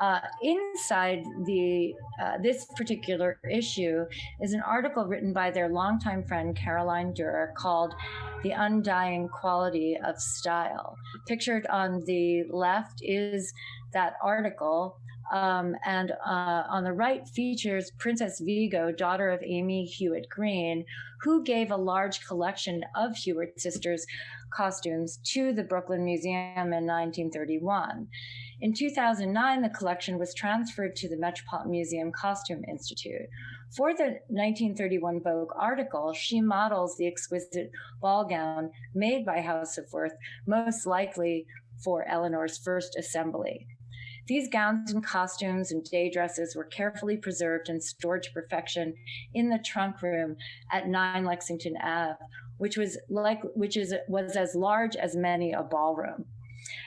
Uh, inside the uh, this particular issue is an article written by their longtime friend Caroline Duer called "The Undying Quality of Style." Pictured on the left is that article. Um, and uh, on the right features Princess Viggo, daughter of Amy Hewitt Green, who gave a large collection of Hewitt sisters costumes to the Brooklyn Museum in 1931. In 2009, the collection was transferred to the Metropolitan Museum Costume Institute. For the 1931 Vogue article, she models the exquisite ball gown made by House of Worth, most likely for Eleanor's first assembly. These gowns and costumes and day dresses were carefully preserved and stored to perfection in the trunk room at 9 Lexington Ave, which was like which is was as large as many a ballroom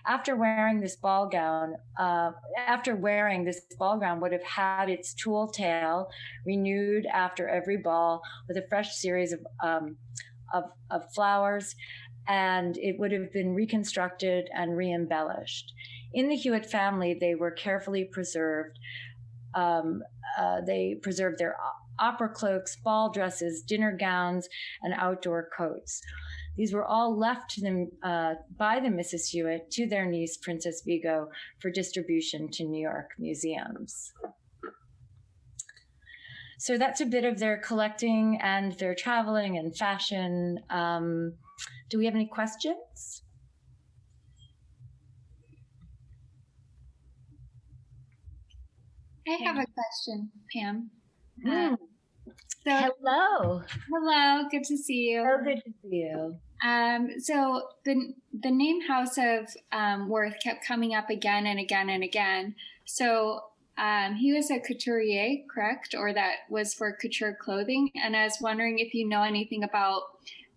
after wearing this ball gown, uh, after wearing this ball gown would have had its tulle tail renewed after every ball with a fresh series of, um, of, of flowers, and it would have been reconstructed and re-embellished. In the Hewitt family, they were carefully preserved. Um, uh, they preserved their opera cloaks, ball dresses, dinner gowns, and outdoor coats. These were all left to them uh, by the Mrs. Hewitt to their niece, Princess Viggo, for distribution to New York museums. So that's a bit of their collecting and their traveling and fashion. Um, do we have any questions? I have a question, Pam. Mm. So, Hello. hello, good to see you. So good to see you. Um, so the the name House of um, Worth kept coming up again and again and again. So um, he was a couturier, correct? Or that was for couture clothing. And I was wondering if you know anything about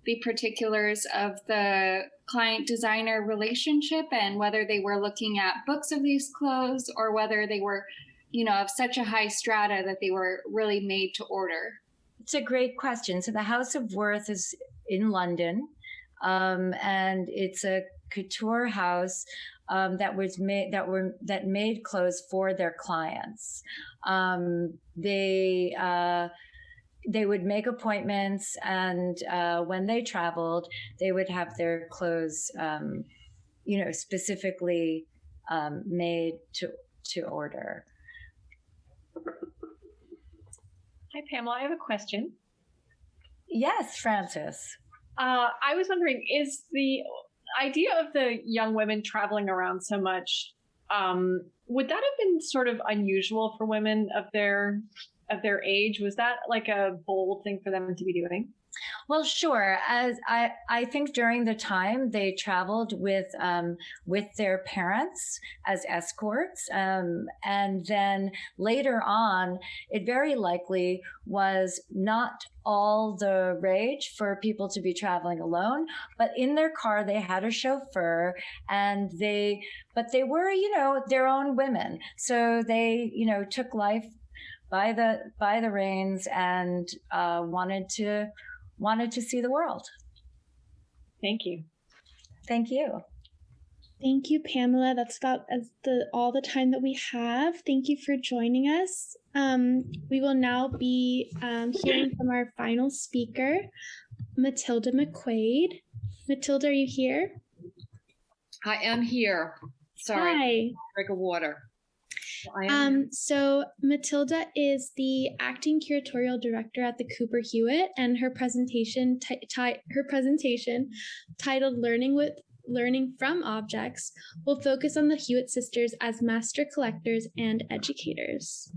the particulars of the client designer relationship and whether they were looking at books of these clothes or whether they were, you know, of such a high strata that they were really made to order. It's a great question. So the House of Worth is in London, um, and it's a couture house um, that was made that were that made clothes for their clients. Um, they uh, they would make appointments, and uh, when they traveled, they would have their clothes, um, you know, specifically um, made to to order. Hi, Pamela. I have a question. Yes, Francis. Uh, I was wondering, is the idea of the young women traveling around so much, um, would that have been sort of unusual for women of their of their age? Was that like a bold thing for them to be doing? Well, sure. As I, I think during the time they traveled with um, with their parents as escorts, um, and then later on, it very likely was not all the rage for people to be traveling alone, but in their car they had a chauffeur, and they, but they were, you know, their own women, so they, you know, took life by the by the reins and uh, wanted to wanted to see the world. Thank you. Thank you. Thank you, Pamela. That's about as the all the time that we have. Thank you for joining us. Um, we will now be um, hearing from our final speaker, Matilda McQuaid. Matilda, are you here? I am here. Sorry, Hi. drink of water. Um, so Matilda is the acting curatorial director at the Cooper Hewitt, and her presentation ti- ti- her presentation titled "Learning with Learning from Objects" will focus on the Hewitt sisters as master collectors and educators.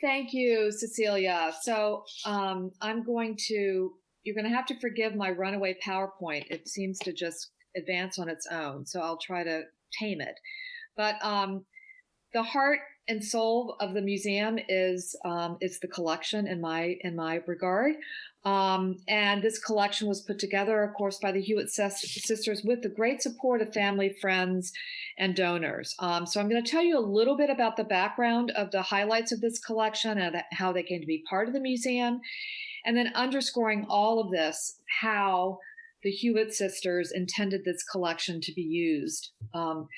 Thank you, Cecilia. So um, I'm going to, you're going to have to forgive my runaway PowerPoint. It seems to just advance on its own. So I'll try to tame it. But um, the heart and soul of the museum is um, is the collection in my in my regard. Um, and this collection was put together, of course, by the Hewitt sis- sisters with the great support of family, friends, and donors. Um, so I'm going to tell you a little bit about the background of the highlights of this collection and how they came to be part of the museum, and then underscoring all of this, how the Hewitt sisters intended this collection to be used um,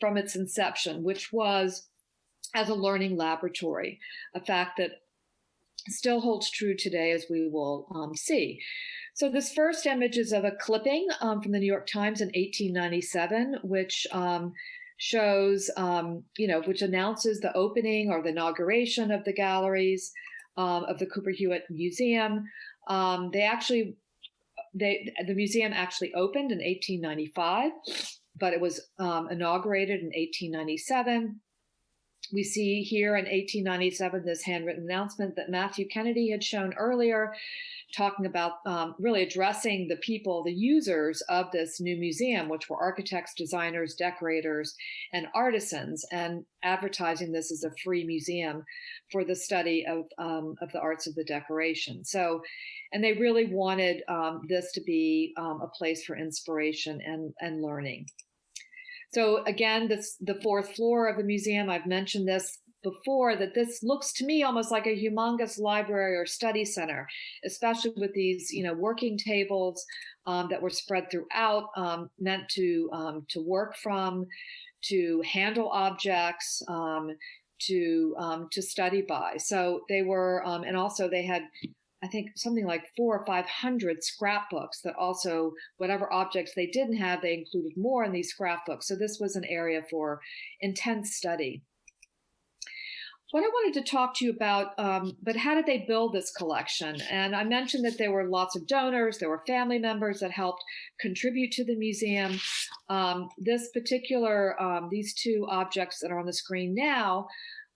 from its inception, which was as a learning laboratory, a fact that still holds true today, as we will um, see. So this first image is of a clipping um, from the New York Times in 1897, which um, shows, um, you know, which announces the opening or the inauguration of the galleries um, of the Cooper Hewitt Museum. Um, they actually, they the museum actually opened in 1895, but it was um, inaugurated in 1897 we see here in 1897 this handwritten announcement that Matthew Kennedy had shown earlier, talking about um, really addressing the people, the users of this new museum, which were architects, designers, decorators, and artisans, and advertising this as a free museum for the study of, um, of the arts of the decoration. So, and they really wanted um, this to be um, a place for inspiration and, and learning. So again, this the fourth floor of the museum. I've mentioned this before that this looks to me almost like a humongous library or study center, especially with these you know working tables um, that were spread throughout, um, meant to um, to work from, to handle objects. Um, to um, to study by, so they were, um, and also they had I think something like four or 500 scrapbooks that also, whatever objects they didn't have, they included more in these scrapbooks. So this was an area for intense study. What I wanted to talk to you about, um, but how did they build this collection? And I mentioned that there were lots of donors, there were family members that helped contribute to the museum. Um, this particular, um, these two objects that are on the screen now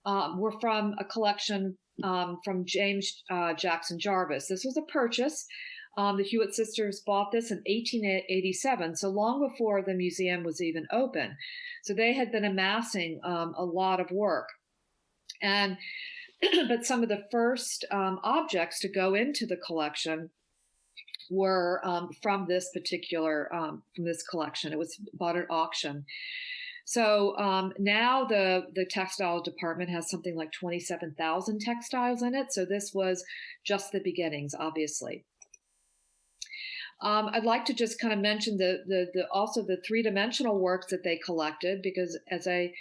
um, were from a collection um, from James uh, Jackson Jarves. This was a purchase. Um, the Hewitt sisters bought this in 1887, so long before the museum was even open. So they had been amassing um, a lot of work. And [clears throat] but some of the first um, objects to go into the collection were um, from this particular um, from this collection. It was bought at auction. So um, now the the textile department has something like 27,000 textiles in it. So this was just the beginnings, obviously. Um, I'd like to just kind of mention the, the, the also the three dimensional works that they collected because as I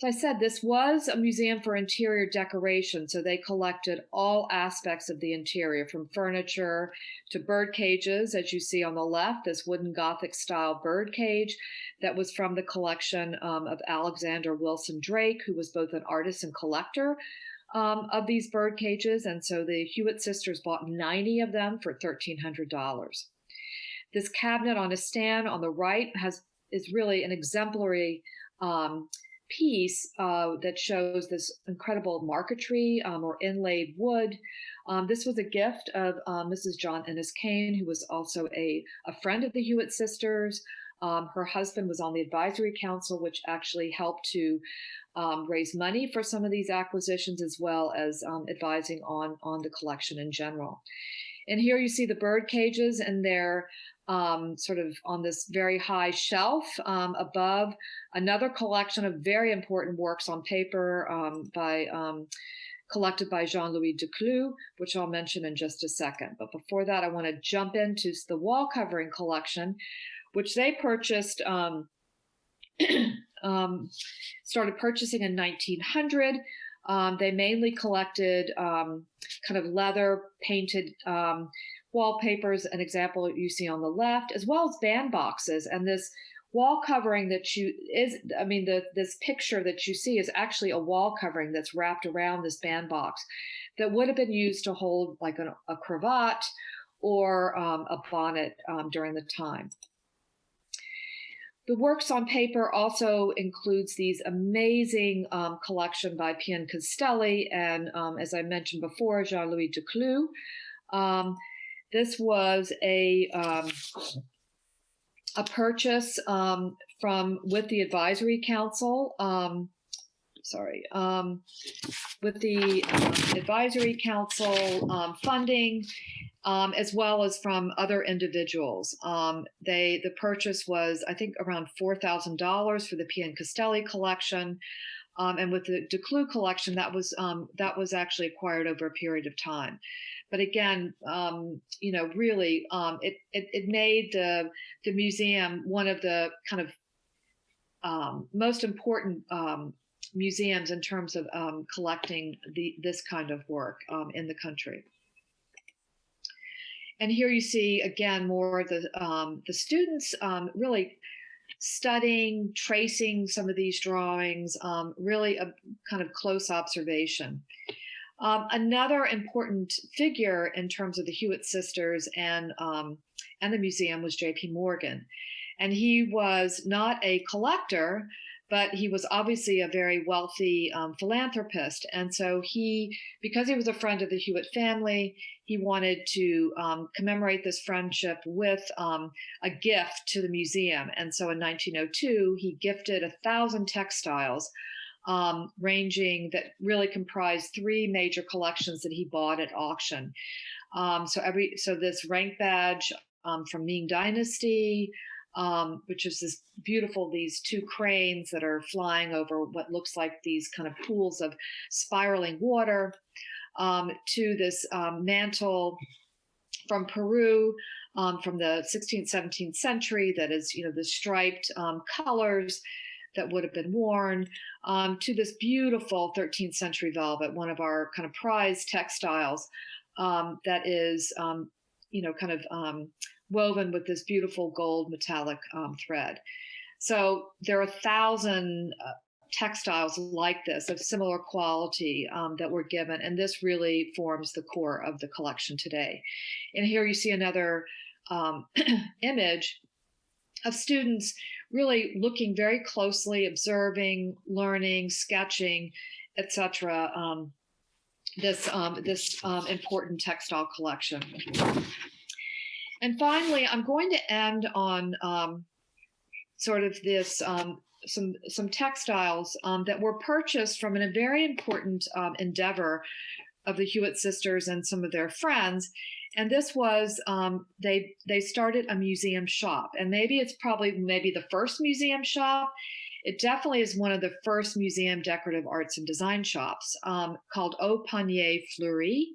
as I said, this was a museum for interior decoration. So they collected all aspects of the interior, from furniture to bird cages, as you see on the left, this wooden Gothic style bird cage that was from the collection um, of Alexander Wilson Drake, who was both an artist and collector um, of these bird cages. And so the Hewitt sisters bought 90 of them for $1,300. This cabinet on a stand on the right has is really an exemplary um, piece uh, that shows this incredible marquetry um, or inlaid wood. Um, this was a gift of uh, Mrs. John Innes Kean, who was also a, a friend of the Hewitt sisters. Um, her husband was on the advisory council, which actually helped to um, raise money for some of these acquisitions, as well as um, advising on, on the collection in general. And here you see the bird cages, and they're um, sort of on this very high shelf um, above another collection of very important works on paper um, by um, collected by Jean-Louis Decloux, which I'll mention in just a second. But before that, I want to jump into the wall covering collection, which they purchased, um, [clears throat] um, started purchasing in 1900. Um, they mainly collected um, kind of leather painted um, wallpapers, an example you see on the left, as well as band boxes. And this wall covering that you is, I mean, the this picture that you see is actually a wall covering that's wrapped around this band box that would have been used to hold like a, a cravat or um, a bonnet um, during the time. The works on paper also includes these amazing um, collection by Piancastelli and, um, as I mentioned before, Jean-Louis Decloux. Um, this was a um, a purchase um, from with the advisory council. Um, sorry, with the advisory council funding um, as well as from other individuals. Um, they the purchase was I think around four thousand dollars for the Piancastelli collection, um, and with the Decloux collection that was um, that was actually acquired over a period of time. But again, um, you know, really, um, it, it, it made the the museum one of the kind of most important museums in terms of collecting the this kind of work in the country. And here you see again more of the um, the students um, really studying, tracing some of these drawings, um, really a kind of close observation. Um, another important figure in terms of the Hewitt sisters and um, and the museum was J.P. Morgan, and he was not a collector, but he was obviously a very wealthy um, philanthropist. And so he, because he was a friend of the Hewitt family, he wanted to um, commemorate this friendship with um, a gift to the museum. And so in 1902, he gifted a thousand textiles. Um, ranging that really comprised three major collections that he bought at auction. Um, so every so this rank badge um, from Ming Dynasty, um, which is this beautiful, these two cranes that are flying over what looks like these kind of pools of spiraling water, um, to this um, mantle from Peru um, from the 16th, 17th century that is, you know, the striped um, colors that would have been worn, um, to this beautiful 13th century velvet, one of our kind of prized textiles that is, you know, kind of woven with this beautiful gold metallic um, thread. So there are a thousand uh, textiles like this of similar quality um, that were given, and this really forms the core of the collection today. And here you see another um, [clears throat] image of students really looking very closely, observing, learning, sketching, etc. Um, this um, this um, important textile collection. And finally, I'm going to end on um, sort of this um, some some textiles um, that were purchased from a very important endeavor of the Hewitt sisters and some of their friends. And this was um, they they started a museum shop, and maybe it's probably maybe the first museum shop. It definitely is one of the first museum decorative arts and design shops um, called Au Panier Fleuri.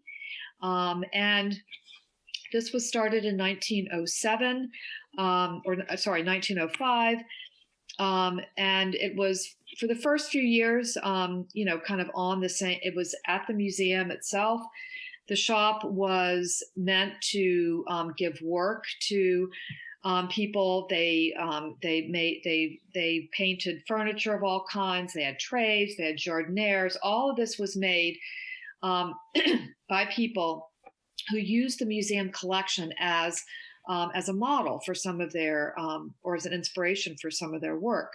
Um, and this was started in 1907, um, or uh, sorry, 1905. Um, and it was for the first few years, um, you know, kind of on the same, it was at the museum itself. The shop was meant to um, give work to um, people. They um, they made they they painted furniture of all kinds. They had trays. They had jardinières. All of this was made um, [clears throat] by people who used the museum collection as um, as a model for some of their um, or as an inspiration for some of their work.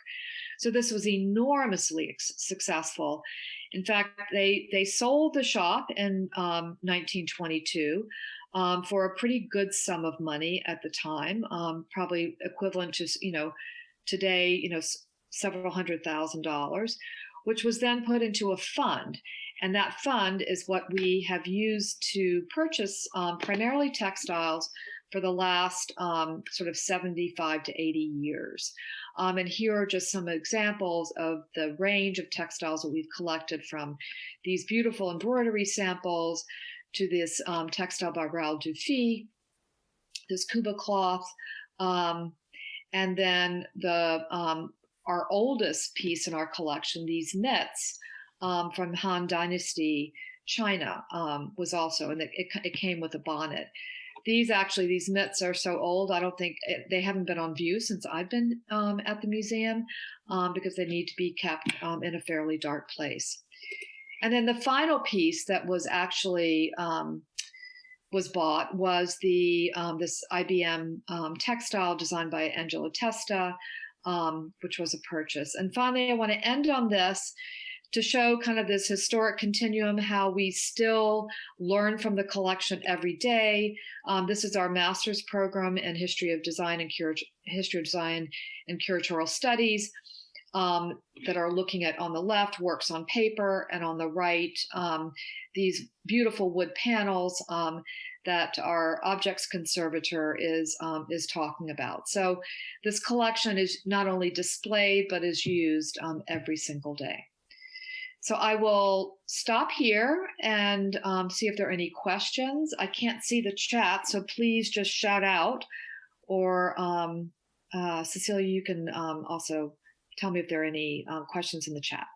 So this was enormously successful. In fact, they they sold the shop in um, 1922 um, for a pretty good sum of money at the time, um, probably equivalent to you know today you know several hundred thousand dollars, which was then put into a fund. And that fund is what we have used to purchase um, primarily textiles for the last um, sort of 75 to 80 years. Um, and here are just some examples of the range of textiles that we've collected from these beautiful embroidery samples to this um, textile by Raoul Dufy, this Cuba cloth, um, and then the um, our oldest piece in our collection, these knits um, from Han Dynasty, China, was also, and it, it came with a bonnet these actually these mitts are so old i don't think it, they haven't been on view since i've been um, at the museum um, because they need to be kept um, in a fairly dark place. And then the final piece that was actually um, was bought was the um, this IBM um, textile designed by Angelo Testa which was a purchase. And finally i want to end on this to show kind of this historic continuum, how we still learn from the collection every day. Um, this is our master's program in history of design and history of design and curatorial studies. Um, that are looking at on the left works on paper and on the right um, these beautiful wood panels um, that our objects conservator is um, is talking about. So this collection is not only displayed but is used um, every single day. So I will stop here and um, see if there are any questions. I can't see the chat, so please just shout out. Or um, uh, Cecilia, you can um, also tell me if there are any um, questions in the chat.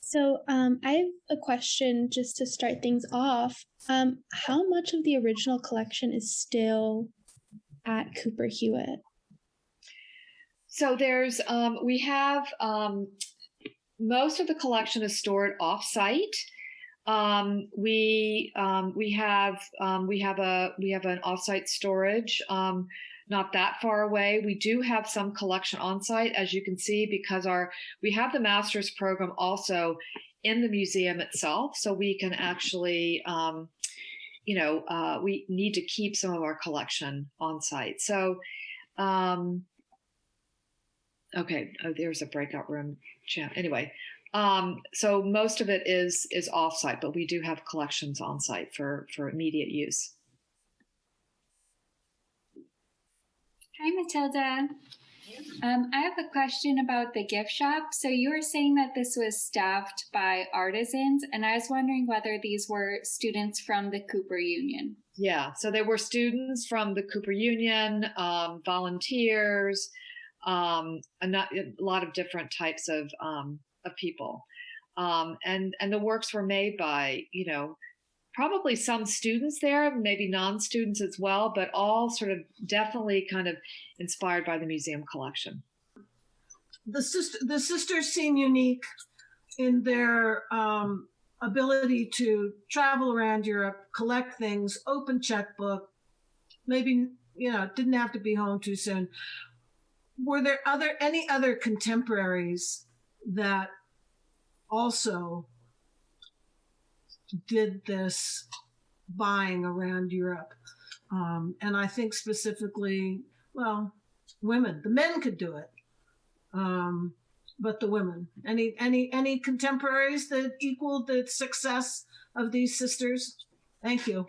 So um, I have a question just to start things off. Um, how much of the original collection is still at Cooper Hewitt? So there's um, we have um, most of the collection is stored off-site. Um, we um, we have um, we have a we have an off-site storage um, not that far away. We do have some collection on site, as you can see, because our we have the master's program also in the museum itself, so we can actually um, you know, uh, we need to keep some of our collection on site. So, um, okay, oh, there's a breakout room. Anyway, um, so most of it is is offsite, but we do have collections on site for for immediate use. Hi, Matilda. Um, I have a question about the gift shop. So you were saying that this was staffed by artisans, and I was wondering whether these were students from the Cooper Union. Yeah, so there were students from the Cooper Union, um, volunteers, um, a, not, a, lot of different types of um, of people, um, and and the works were made by you know probably some students there, maybe non-students as well, but all sort of definitely kind of inspired by the museum collection. The sister, the sisters seem unique in their um, ability to travel around Europe, collect things, open checkbook. Maybe you know didn't have to be home too soon. Were there other any other contemporaries that also did this buying around Europe. Um, and I think specifically, well, women. The men could do it, um, but the women. Any any any contemporaries that equaled the success of these sisters? Thank you.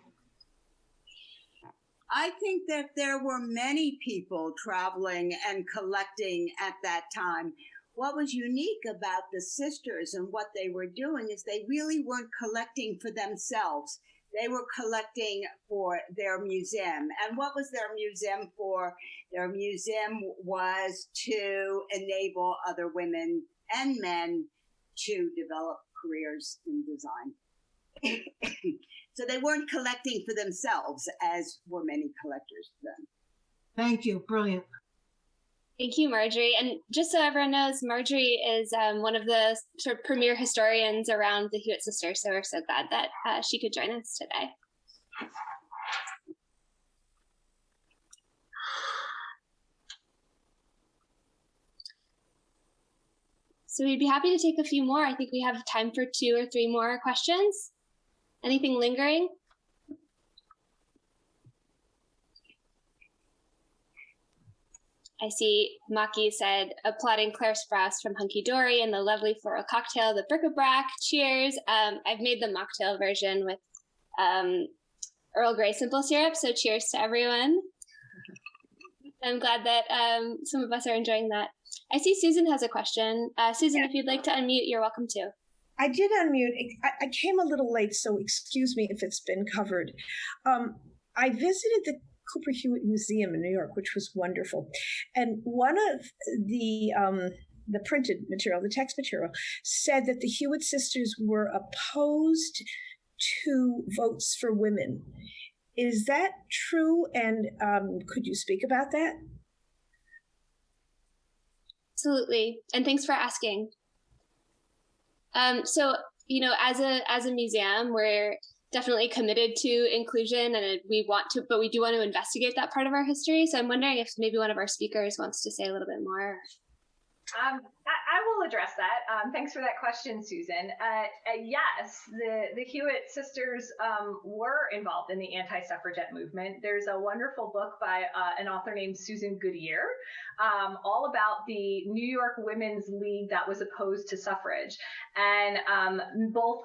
I think that there were many people traveling and collecting at that time what was unique about the sisters and what they were doing is they really weren't collecting for themselves. They were collecting for their museum. And what was their museum for? Their museum was to enable other women and men to develop careers in design. [coughs] so they weren't collecting for themselves as were many collectors then. Thank you. Brilliant. Thank you, Marjorie. And just so everyone knows, Marjorie is um, one of the sort of premier historians around the Hewitt sisters. So we're so glad that uh, she could join us today. So we'd be happy to take a few more. I think we have time for two or three more questions. Anything lingering? I see Maki said applauding Claire Sprouse from Hunky Dory and the lovely floral cocktail, the bric-a-brac. Cheers. Um, I've made the mocktail version with um, Earl Grey simple syrup, so cheers to everyone. I'm glad that um, some of us are enjoying that. I see Susan has a question. Uh, Susan, if you'd like to unmute, you're welcome to. I did unmute. I, came a little late, so excuse me if it's been covered. Um, I visited the Cooper Hewitt Museum in New York, which was wonderful. And one of the um, the printed material, the text material, said that the Hewitt sisters were opposed to votes for women. Is that true? And um, could you speak about that? Absolutely, and thanks for asking. Um, so, you know, as a as a museum, we're definitely committed to inclusion, and we want to, but we do want to investigate that part of our history. So, I'm wondering if maybe one of our speakers wants to say a little bit more. Um, I, I, will address that. Um, thanks for that question, Susan. Uh, uh, yes, the, the Hewitt sisters um, were involved in the anti suffragette movement. There's a wonderful book by uh, an author named Susan Goodier, um, all about the New York Women's League that was opposed to suffrage. And um, both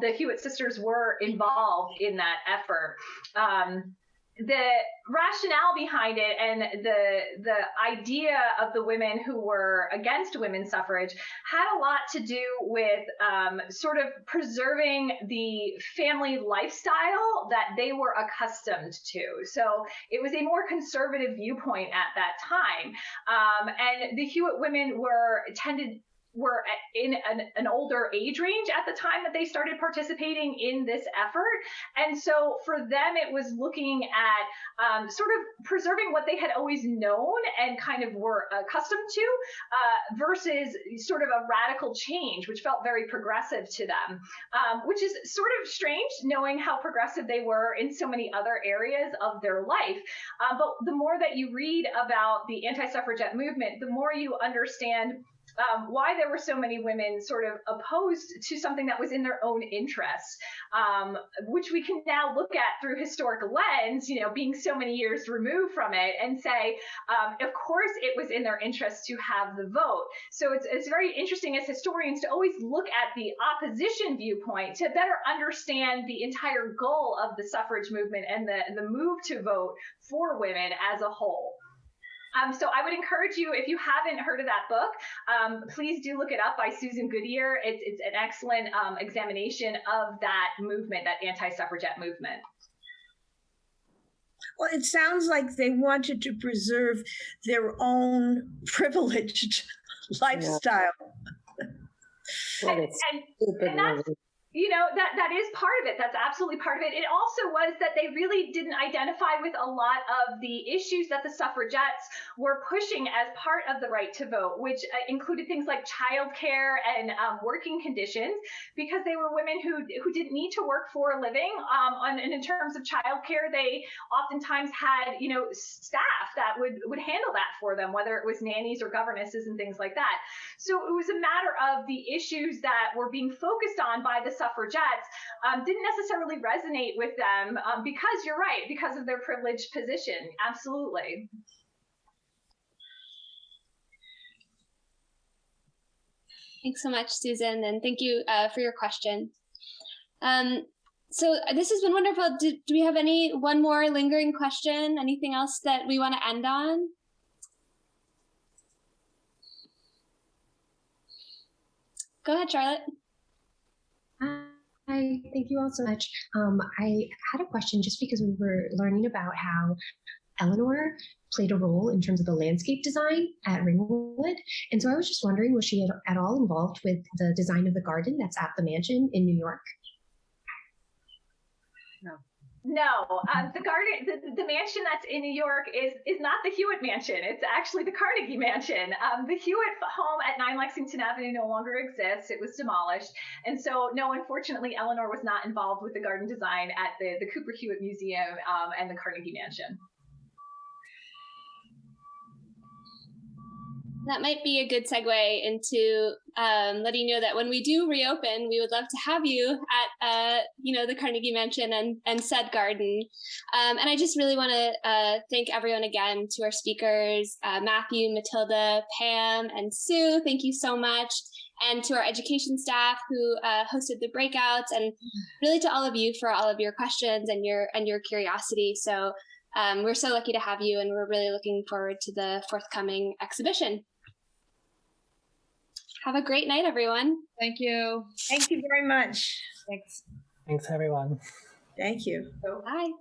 the Hewitt sisters were involved in that effort. Um, the rationale behind it and the the idea of the women who were against women's suffrage had a lot to do with um, sort of preserving the family lifestyle that they were accustomed to. So it was a more conservative viewpoint at that time, um, and the Hewitt women were tended were in an, an, older age range at the time that they started participating in this effort. And so for them, it was looking at um, sort of preserving what they had always known and kind of were accustomed to uh, versus sort of a radical change, which felt very progressive to them, um, which is sort of strange knowing how progressive they were in so many other areas of their life. Uh, but the more that you read about the anti suffragette movement, the more you understand um, why there were so many women sort of opposed to something that was in their own interests, um, which we can now look at through historic lens, you know, being so many years removed from it, and say, um, of course, it was in their interest to have the vote. So it's, it's very interesting as historians to always look at the opposition viewpoint to better understand the entire goal of the suffrage movement and the, the move to vote for women as a whole. Um, so I would encourage you, if you haven't heard of that book, um, please do look it up by Susan Goodier. It's, it's an excellent um, examination of that movement, that anti-suffragette movement. Well, it sounds like they wanted to preserve their own [laughs] privileged lifestyle. Yeah. and, and, and that's, you know that that is part of it. That's absolutely part of it. It also was that they really didn't identify with a lot of the issues that the suffragettes were pushing as part of the right to vote which uh, included things like childcare and um, working conditions because they were women who who didn't need to work for a living. Um, on, and in terms of childcare they oftentimes had you know staff that would would handle that for them whether it was nannies or governesses and things like that. So it was a matter of the issues that were being focused on by the suffragettes um, didn't necessarily resonate with them um, because you're right, because of their privileged position. Absolutely. Thanks so much, Susan, and thank you uh, for your question. Um, so this has been wonderful. Do, do we have any one more lingering question? Anything else that we want to end on? Go ahead, Charlotte. Hi, thank you all so much. Um, I had a question just because we were learning about how Eleanor played a role in terms of the landscape design at Ringwood. And so I was just wondering, was she at, at all involved with the design of the garden that's at the mansion in New York? No. No, um, the garden, the, the mansion that's in New York is is not the Hewitt mansion. It's actually the Carnegie mansion. Um, the Hewitt home at 9 Lexington Avenue no longer exists. It was demolished, and so no, unfortunately, Eleanor was not involved with the garden design at the the Cooper Hewitt Museum um, and the Carnegie Mansion. That might be a good segue into um, letting you know that when we do reopen, we would love to have you at uh, you know the Carnegie Mansion and and said garden. Um, and I just really want to uh, thank everyone again to our speakers, uh, Matthew, Matilda, Pam, and Sue. Thank you so much. And to our education staff who uh, hosted the breakouts, and really to all of you for all of your questions and your and your curiosity. So um, we're so lucky to have you, and we're really looking forward to the forthcoming exhibition. Have a great night, everyone. Thank you. Thank you very much. Thanks. Thanks, everyone. Thank you. Bye.